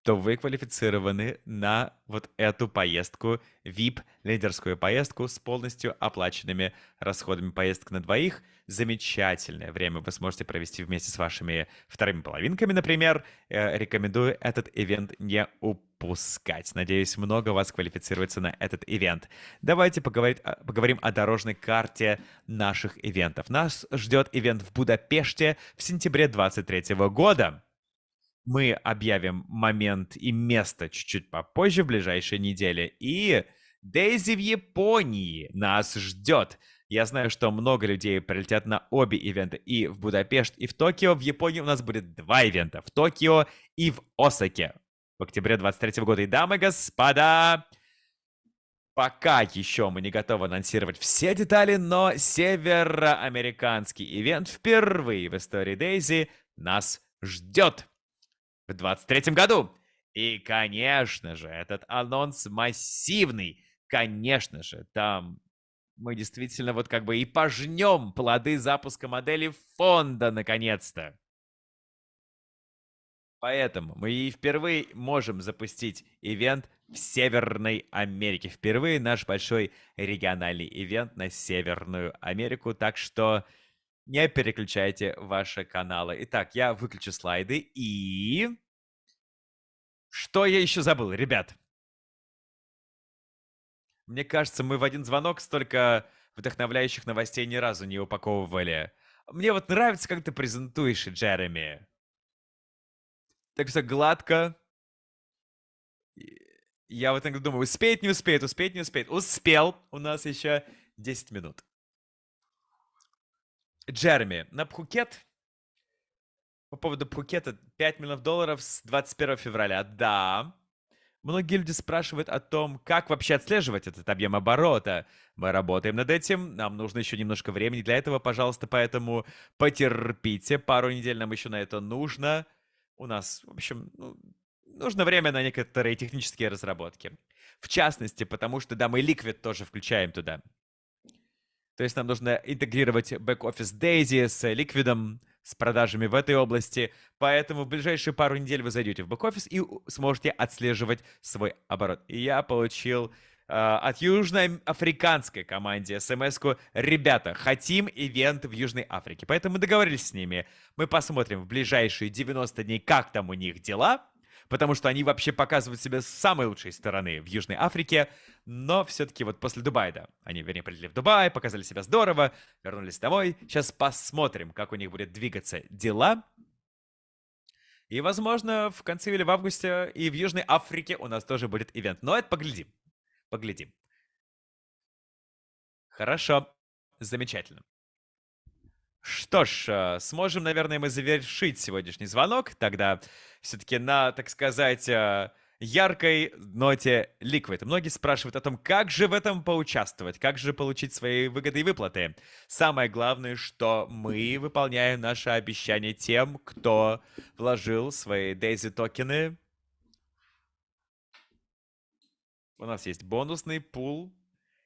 то вы квалифицированы на вот эту поездку, VIP, лидерскую поездку с полностью оплаченными расходами поездок на двоих. Замечательное время вы сможете провести вместе с вашими вторыми половинками, например. Э, рекомендую этот ивент не упускать. Надеюсь, много вас квалифицируется на этот ивент. Давайте поговорить, поговорим о дорожной карте наших ивентов. Нас ждет ивент в Будапеште в сентябре 2023 года. Мы объявим момент и место чуть-чуть попозже, в ближайшей неделе. И Дейзи в Японии нас ждет. Я знаю, что много людей прилетят на обе ивента, и в Будапешт, и в Токио. В Японии у нас будет два ивента, в Токио и в Осаке. В октябре 23 года. И, дамы и господа, пока еще мы не готовы анонсировать все детали, но североамериканский ивент впервые в истории Дейзи нас ждет в 23 году. И, конечно же, этот анонс массивный. Конечно же, там мы действительно вот как бы и пожнем плоды запуска модели фонда наконец-то. Поэтому мы и впервые можем запустить ивент в Северной Америке. Впервые наш большой региональный ивент на Северную Америку. Так что не переключайте ваши каналы. Итак, я выключу слайды и... Что я еще забыл, ребят? Мне кажется, мы в один звонок столько вдохновляющих новостей ни разу не упаковывали. Мне вот нравится, как ты презентуешь, Джереми. Так все гладко. Я вот иногда думаю, успеет, не успеет, успеет, не успеет. Успел. У нас еще 10 минут. Джереми, на Пхукет по поводу Пхукета 5 миллионов долларов с 21 февраля. Да. Многие люди спрашивают о том, как вообще отслеживать этот объем оборота. Мы работаем над этим, нам нужно еще немножко времени для этого, пожалуйста, поэтому потерпите, пару недель нам еще на это нужно. У нас, в общем, ну, нужно время на некоторые технические разработки. В частности, потому что, да, мы Liquid тоже включаем туда. То есть нам нужно интегрировать бэк-офис Daisy с Liquid, с продажами в этой области. Поэтому в ближайшие пару недель вы зайдете в бэк-офис и сможете отслеживать свой оборот. И я получил э, от южноафриканской команде смс-ку «Ребята, хотим ивент в Южной Африке». Поэтому мы договорились с ними. Мы посмотрим в ближайшие 90 дней, как там у них дела потому что они вообще показывают себя с самой лучшей стороны в Южной Африке, но все-таки вот после Дубая, да, они, вернее, прилетели в Дубай, показали себя здорово, вернулись домой. Сейчас посмотрим, как у них будет двигаться дела. И, возможно, в конце или в августе и в Южной Африке у нас тоже будет ивент. Но это поглядим. Поглядим. Хорошо. Замечательно. Что ж, э, сможем, наверное, мы завершить сегодняшний звонок тогда все-таки на, так сказать, э, яркой ноте Liquid. Многие спрашивают о том, как же в этом поучаствовать, как же получить свои выгоды и выплаты. Самое главное, что мы выполняем наше обещание тем, кто вложил свои Daisy токены. У нас есть бонусный пул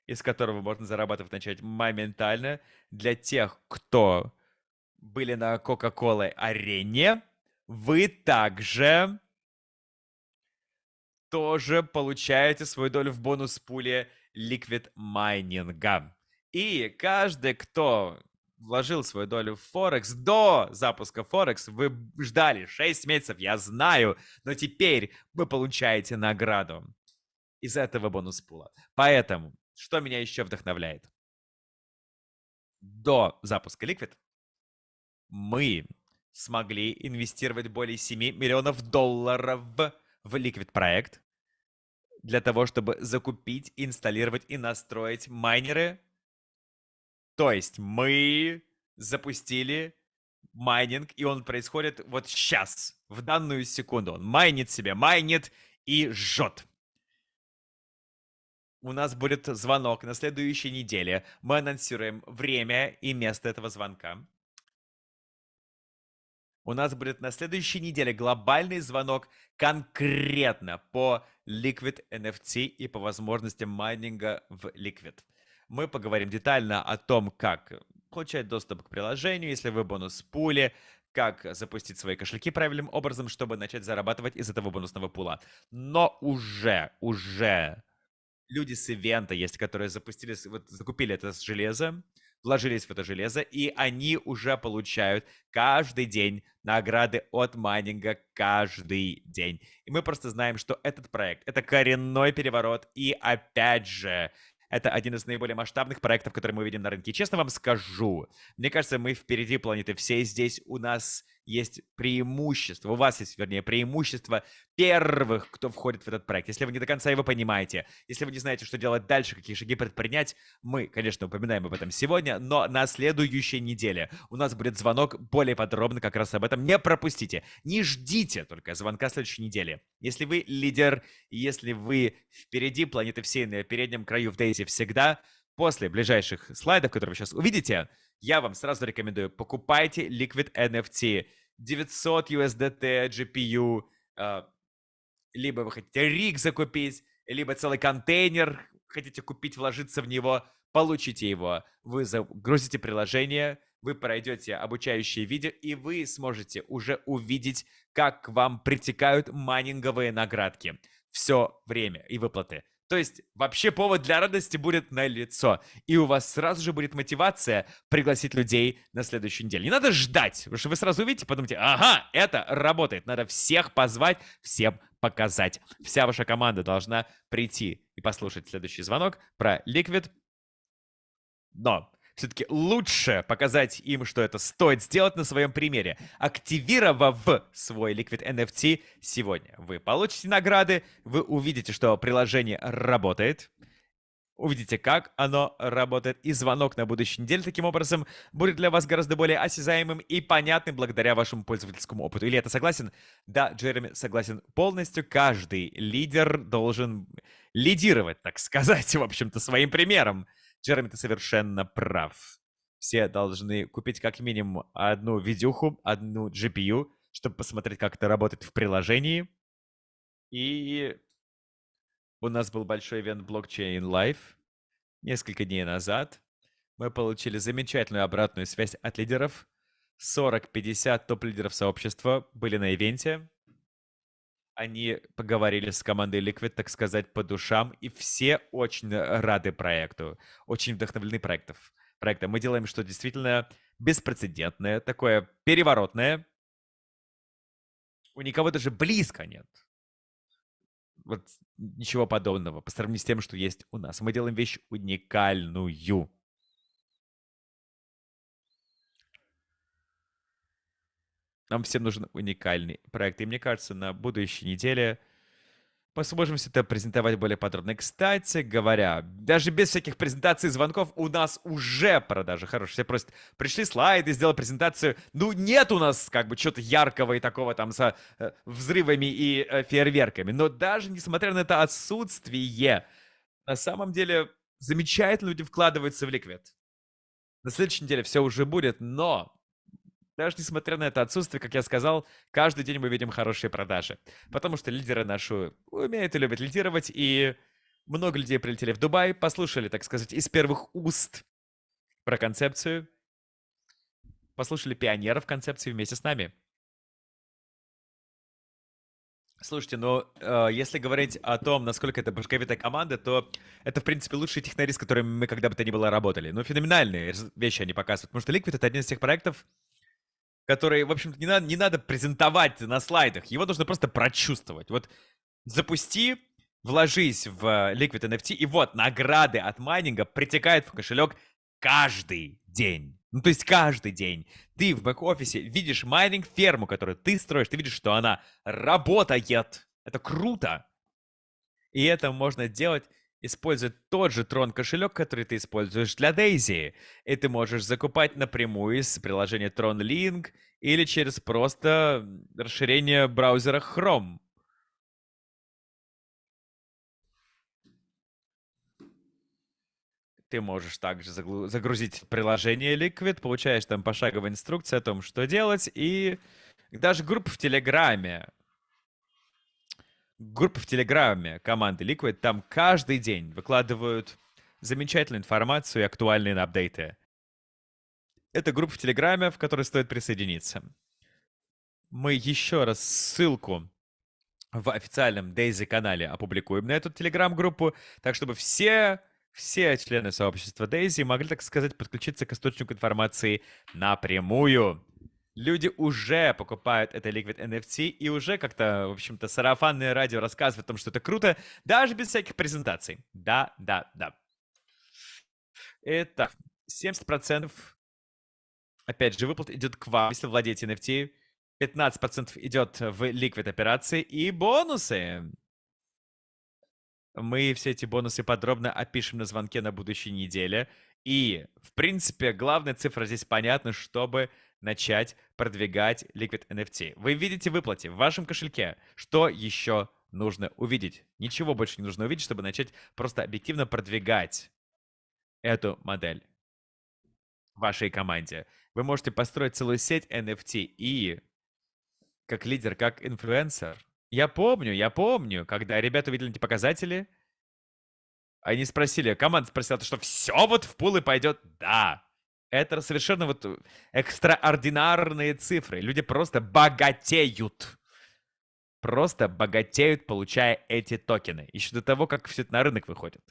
из которого можно зарабатывать начать моментально. Для тех, кто были на Coca-Cola арене, вы также тоже получаете свою долю в бонус-пуле Liquid Mining. И каждый, кто вложил свою долю в Форекс до запуска Форекс, вы ждали 6 месяцев, я знаю, но теперь вы получаете награду из этого бонус-пула. Поэтому что меня еще вдохновляет? До запуска Liquid мы смогли инвестировать более 7 миллионов долларов в Liquid проект для того, чтобы закупить, инсталлировать и настроить майнеры. То есть мы запустили майнинг, и он происходит вот сейчас, в данную секунду. Он майнит себе, майнит и жжет у нас будет звонок на следующей неделе. Мы анонсируем время и место этого звонка. У нас будет на следующей неделе глобальный звонок конкретно по Liquid NFT и по возможностям майнинга в Liquid. Мы поговорим детально о том, как получать доступ к приложению, если вы бонус пули, как запустить свои кошельки правильным образом, чтобы начать зарабатывать из этого бонусного пула. Но уже, уже люди с ивента есть, которые запустили, вот закупили это железо, вложились в это железо, и они уже получают каждый день награды от майнинга каждый день. И мы просто знаем, что этот проект — это коренной переворот, и опять же, это один из наиболее масштабных проектов, которые мы видим на рынке. честно вам скажу, мне кажется, мы впереди планеты всей. Здесь у нас есть преимущество, у вас есть, вернее, преимущество первых, кто входит в этот проект. Если вы не до конца его понимаете, если вы не знаете, что делать дальше, какие шаги предпринять, мы, конечно, упоминаем об этом сегодня, но на следующей неделе у нас будет звонок более подробно как раз об этом. Не пропустите, не ждите только звонка следующей недели. Если вы лидер, если вы впереди планеты всей на переднем краю в Дейзи всегда, после ближайших слайдов, которые вы сейчас увидите, я вам сразу рекомендую, покупайте Liquid NFT 900 USDT GPU, либо вы хотите риг закупить, либо целый контейнер хотите купить, вложиться в него, получите его. Вы загрузите приложение, вы пройдете обучающие видео, и вы сможете уже увидеть, как к вам притекают майнинговые наградки. Все время и выплаты. То есть вообще повод для радости будет на лицо. И у вас сразу же будет мотивация пригласить людей на следующую неделю. Не надо ждать, потому что вы сразу увидите, подумайте, ага, это работает. Надо всех позвать, всем показать. Вся ваша команда должна прийти и послушать следующий звонок про Liquid. Но все-таки лучше показать им, что это стоит сделать на своем примере, активировав свой Liquid NFT сегодня. Вы получите награды, вы увидите, что приложение работает, увидите, как оно работает, и звонок на будущей неделе таким образом будет для вас гораздо более осязаемым и понятным благодаря вашему пользовательскому опыту. Или это согласен? Да, Джереми согласен полностью. Каждый лидер должен лидировать, так сказать, в общем-то, своим примером. Джереми, ты совершенно прав. Все должны купить как минимум одну видюху, одну GPU, чтобы посмотреть, как это работает в приложении. И у нас был большой ивент Blockchain Live несколько дней назад. Мы получили замечательную обратную связь от лидеров. 40-50 топ-лидеров сообщества были на ивенте они поговорили с командой Liquid, так сказать, по душам, и все очень рады проекту, очень вдохновлены проектов, проектом. Мы делаем что действительно беспрецедентное, такое переворотное. У никого даже близко нет. Вот ничего подобного по сравнению с тем, что есть у нас. Мы делаем вещь уникальную. Нам всем нужен уникальный проект. И мне кажется, на будущей неделе Мы сможем все это презентовать более подробно. Кстати говоря, даже без всяких презентаций и звонков у нас уже продажи хорошие. Все просто пришли слайды, сделали презентацию. Ну, нет у нас как бы чего-то яркого и такого там со э, взрывами и э, фейерверками. Но даже несмотря на это отсутствие, на самом деле замечательно люди вкладываются в ликвид. На следующей неделе все уже будет, но даже несмотря на это отсутствие, как я сказал, каждый день мы видим хорошие продажи. Потому что лидеры наши умеют и любят лидировать, и много людей прилетели в Дубай, послушали, так сказать, из первых уст про концепцию, послушали пионеров концепции вместе с нами. Слушайте, ну, э, если говорить о том, насколько это башковитая команда, то это, в принципе, лучшие технари, с которыми мы когда бы то ни было работали. Ну, феноменальные вещи они показывают. Потому что Liquid — это один из тех проектов, который, в общем-то, не надо, не надо презентовать на слайдах. Его нужно просто прочувствовать. Вот запусти, вложись в Liquid NFT, и вот награды от майнинга притекают в кошелек каждый день. Ну, то есть каждый день. Ты в бэк-офисе видишь майнинг-ферму, которую ты строишь, ты видишь, что она работает. Это круто. И это можно делать использует тот же Tron кошелек, который ты используешь для Daisy. И ты можешь закупать напрямую из приложения Tron Link или через просто расширение браузера Chrome. Ты можешь также загрузить приложение Liquid, получаешь там пошаговые инструкции о том, что делать, и даже группа в Телеграме группа в Телеграме команды Liquid, там каждый день выкладывают замечательную информацию и актуальные апдейты. Это группа в Телеграме, в которой стоит присоединиться. Мы еще раз ссылку в официальном Daisy канале опубликуем на эту телеграм-группу, так чтобы все, все члены сообщества Daisy могли, так сказать, подключиться к источнику информации напрямую люди уже покупают это Liquid NFT и уже как-то, в общем-то, сарафанное радио рассказывает о том, что это круто, даже без всяких презентаций. Да, да, да. Итак, 70% опять же выплат идет к вам, если владеете NFT. 15% идет в Liquid операции и бонусы. Мы все эти бонусы подробно опишем на звонке на будущей неделе. И, в принципе, главная цифра здесь понятна, чтобы начать продвигать Liquid NFT. Вы видите выплате в вашем кошельке. Что еще нужно увидеть? Ничего больше не нужно увидеть, чтобы начать просто объективно продвигать эту модель вашей команде. Вы можете построить целую сеть NFT и как лидер, как инфлюенсер. Я помню, я помню, когда ребята увидели эти показатели, они спросили, команда спросила, что все вот в пулы пойдет? Да. Это совершенно вот экстраординарные цифры. Люди просто богатеют. Просто богатеют, получая эти токены. Еще до того, как все это на рынок выходит.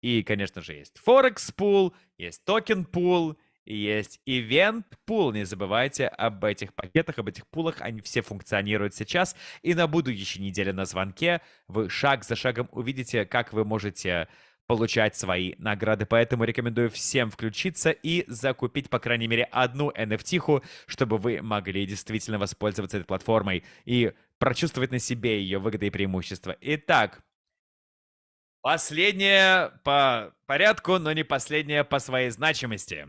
И, конечно же, есть Forex Pool, есть токен Pool, есть Event Pool. Не забывайте об этих пакетах, об этих пулах. Они все функционируют сейчас. И на будущей неделе на звонке вы шаг за шагом увидите, как вы можете получать свои награды. Поэтому рекомендую всем включиться и закупить, по крайней мере, одну NFT, чтобы вы могли действительно воспользоваться этой платформой и прочувствовать на себе ее выгоды и преимущества. Итак, последнее по порядку, но не последнее по своей значимости.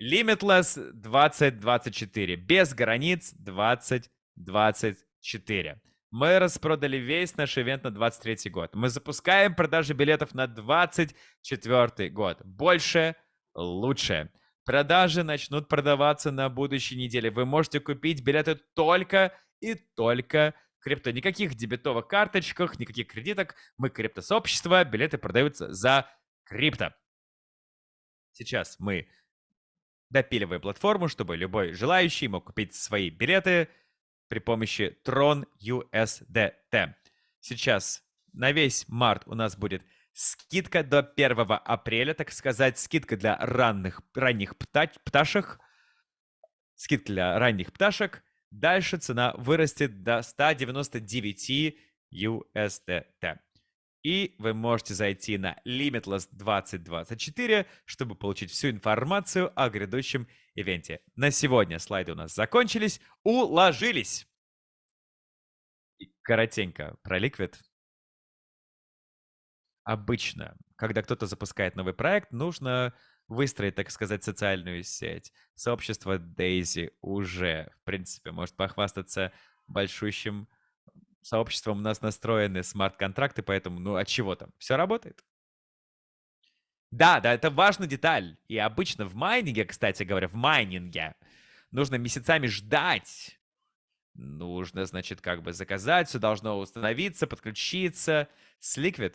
Limitless 2024. Без границ 2024. Мы распродали весь наш ивент на 23 год. Мы запускаем продажи билетов на 24 год. Больше, лучше. Продажи начнут продаваться на будущей неделе. Вы можете купить билеты только и только крипто. Никаких дебетовых карточках, никаких кредиток. Мы криптосообщество, билеты продаются за крипто. Сейчас мы допиливаем платформу, чтобы любой желающий мог купить свои билеты – при помощи Tron USDT. Сейчас на весь март у нас будет скидка до 1 апреля, так сказать, скидка для ранних, ранних пта пташек. Скидка для ранних пташек. Дальше цена вырастет до 199 USDT. И вы можете зайти на Limitless 2024, чтобы получить всю информацию о грядущем ивенте. На сегодня слайды у нас закончились, уложились. Коротенько про Liquid. Обычно, когда кто-то запускает новый проект, нужно выстроить, так сказать, социальную сеть. Сообщество Daisy уже, в принципе, может похвастаться большущим сообществом. У нас настроены смарт-контракты, поэтому, ну, от чего там? Все работает. Да, да, это важная деталь. И обычно в майнинге, кстати говоря, в майнинге нужно месяцами ждать. Нужно, значит, как бы заказать, все должно установиться, подключиться. С Liquid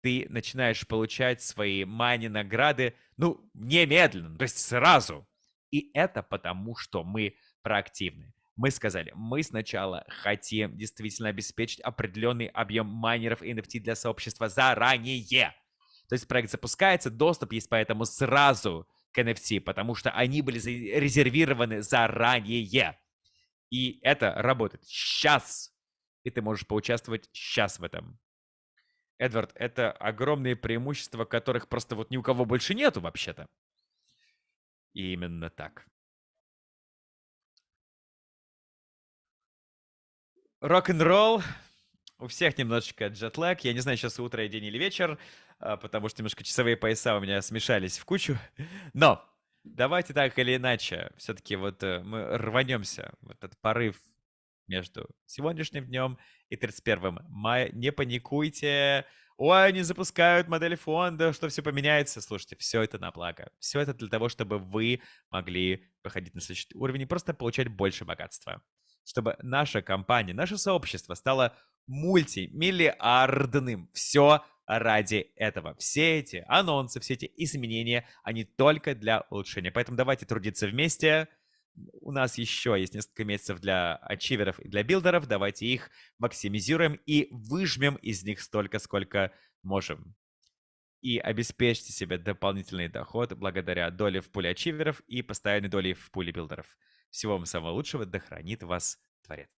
ты начинаешь получать свои мани-награды, ну, немедленно, то есть сразу. И это потому, что мы проактивны. Мы сказали, мы сначала хотим действительно обеспечить определенный объем майнеров NFT для сообщества заранее. То есть проект запускается, доступ есть поэтому сразу к NFT, потому что они были резервированы заранее. И это работает сейчас. И ты можешь поучаствовать сейчас в этом. Эдвард, это огромные преимущества, которых просто вот ни у кого больше нету вообще-то. И именно так. Рок-н-ролл. У всех немножечко джетлэг. Я не знаю, сейчас утро, день или вечер, а, потому что немножко часовые пояса у меня смешались в кучу. Но давайте так или иначе, все-таки вот э, мы рванемся в этот порыв между сегодняшним днем и 31 мая. Не паникуйте. Ой, они запускают модели фонда, что все поменяется. Слушайте, все это на благо. Все это для того, чтобы вы могли проходить на следующий уровень и просто получать больше богатства. Чтобы наша компания, наше сообщество стало мультимиллиардным. Все ради этого. Все эти анонсы, все эти изменения, они только для улучшения. Поэтому давайте трудиться вместе, у нас еще есть несколько месяцев для ачиверов и для билдеров. Давайте их максимизируем и выжмем из них столько, сколько можем. И обеспечьте себе дополнительный доход благодаря доле в пуле ачиверов и постоянной доле в пуле билдеров. Всего вам самого лучшего, да хранит вас Творец.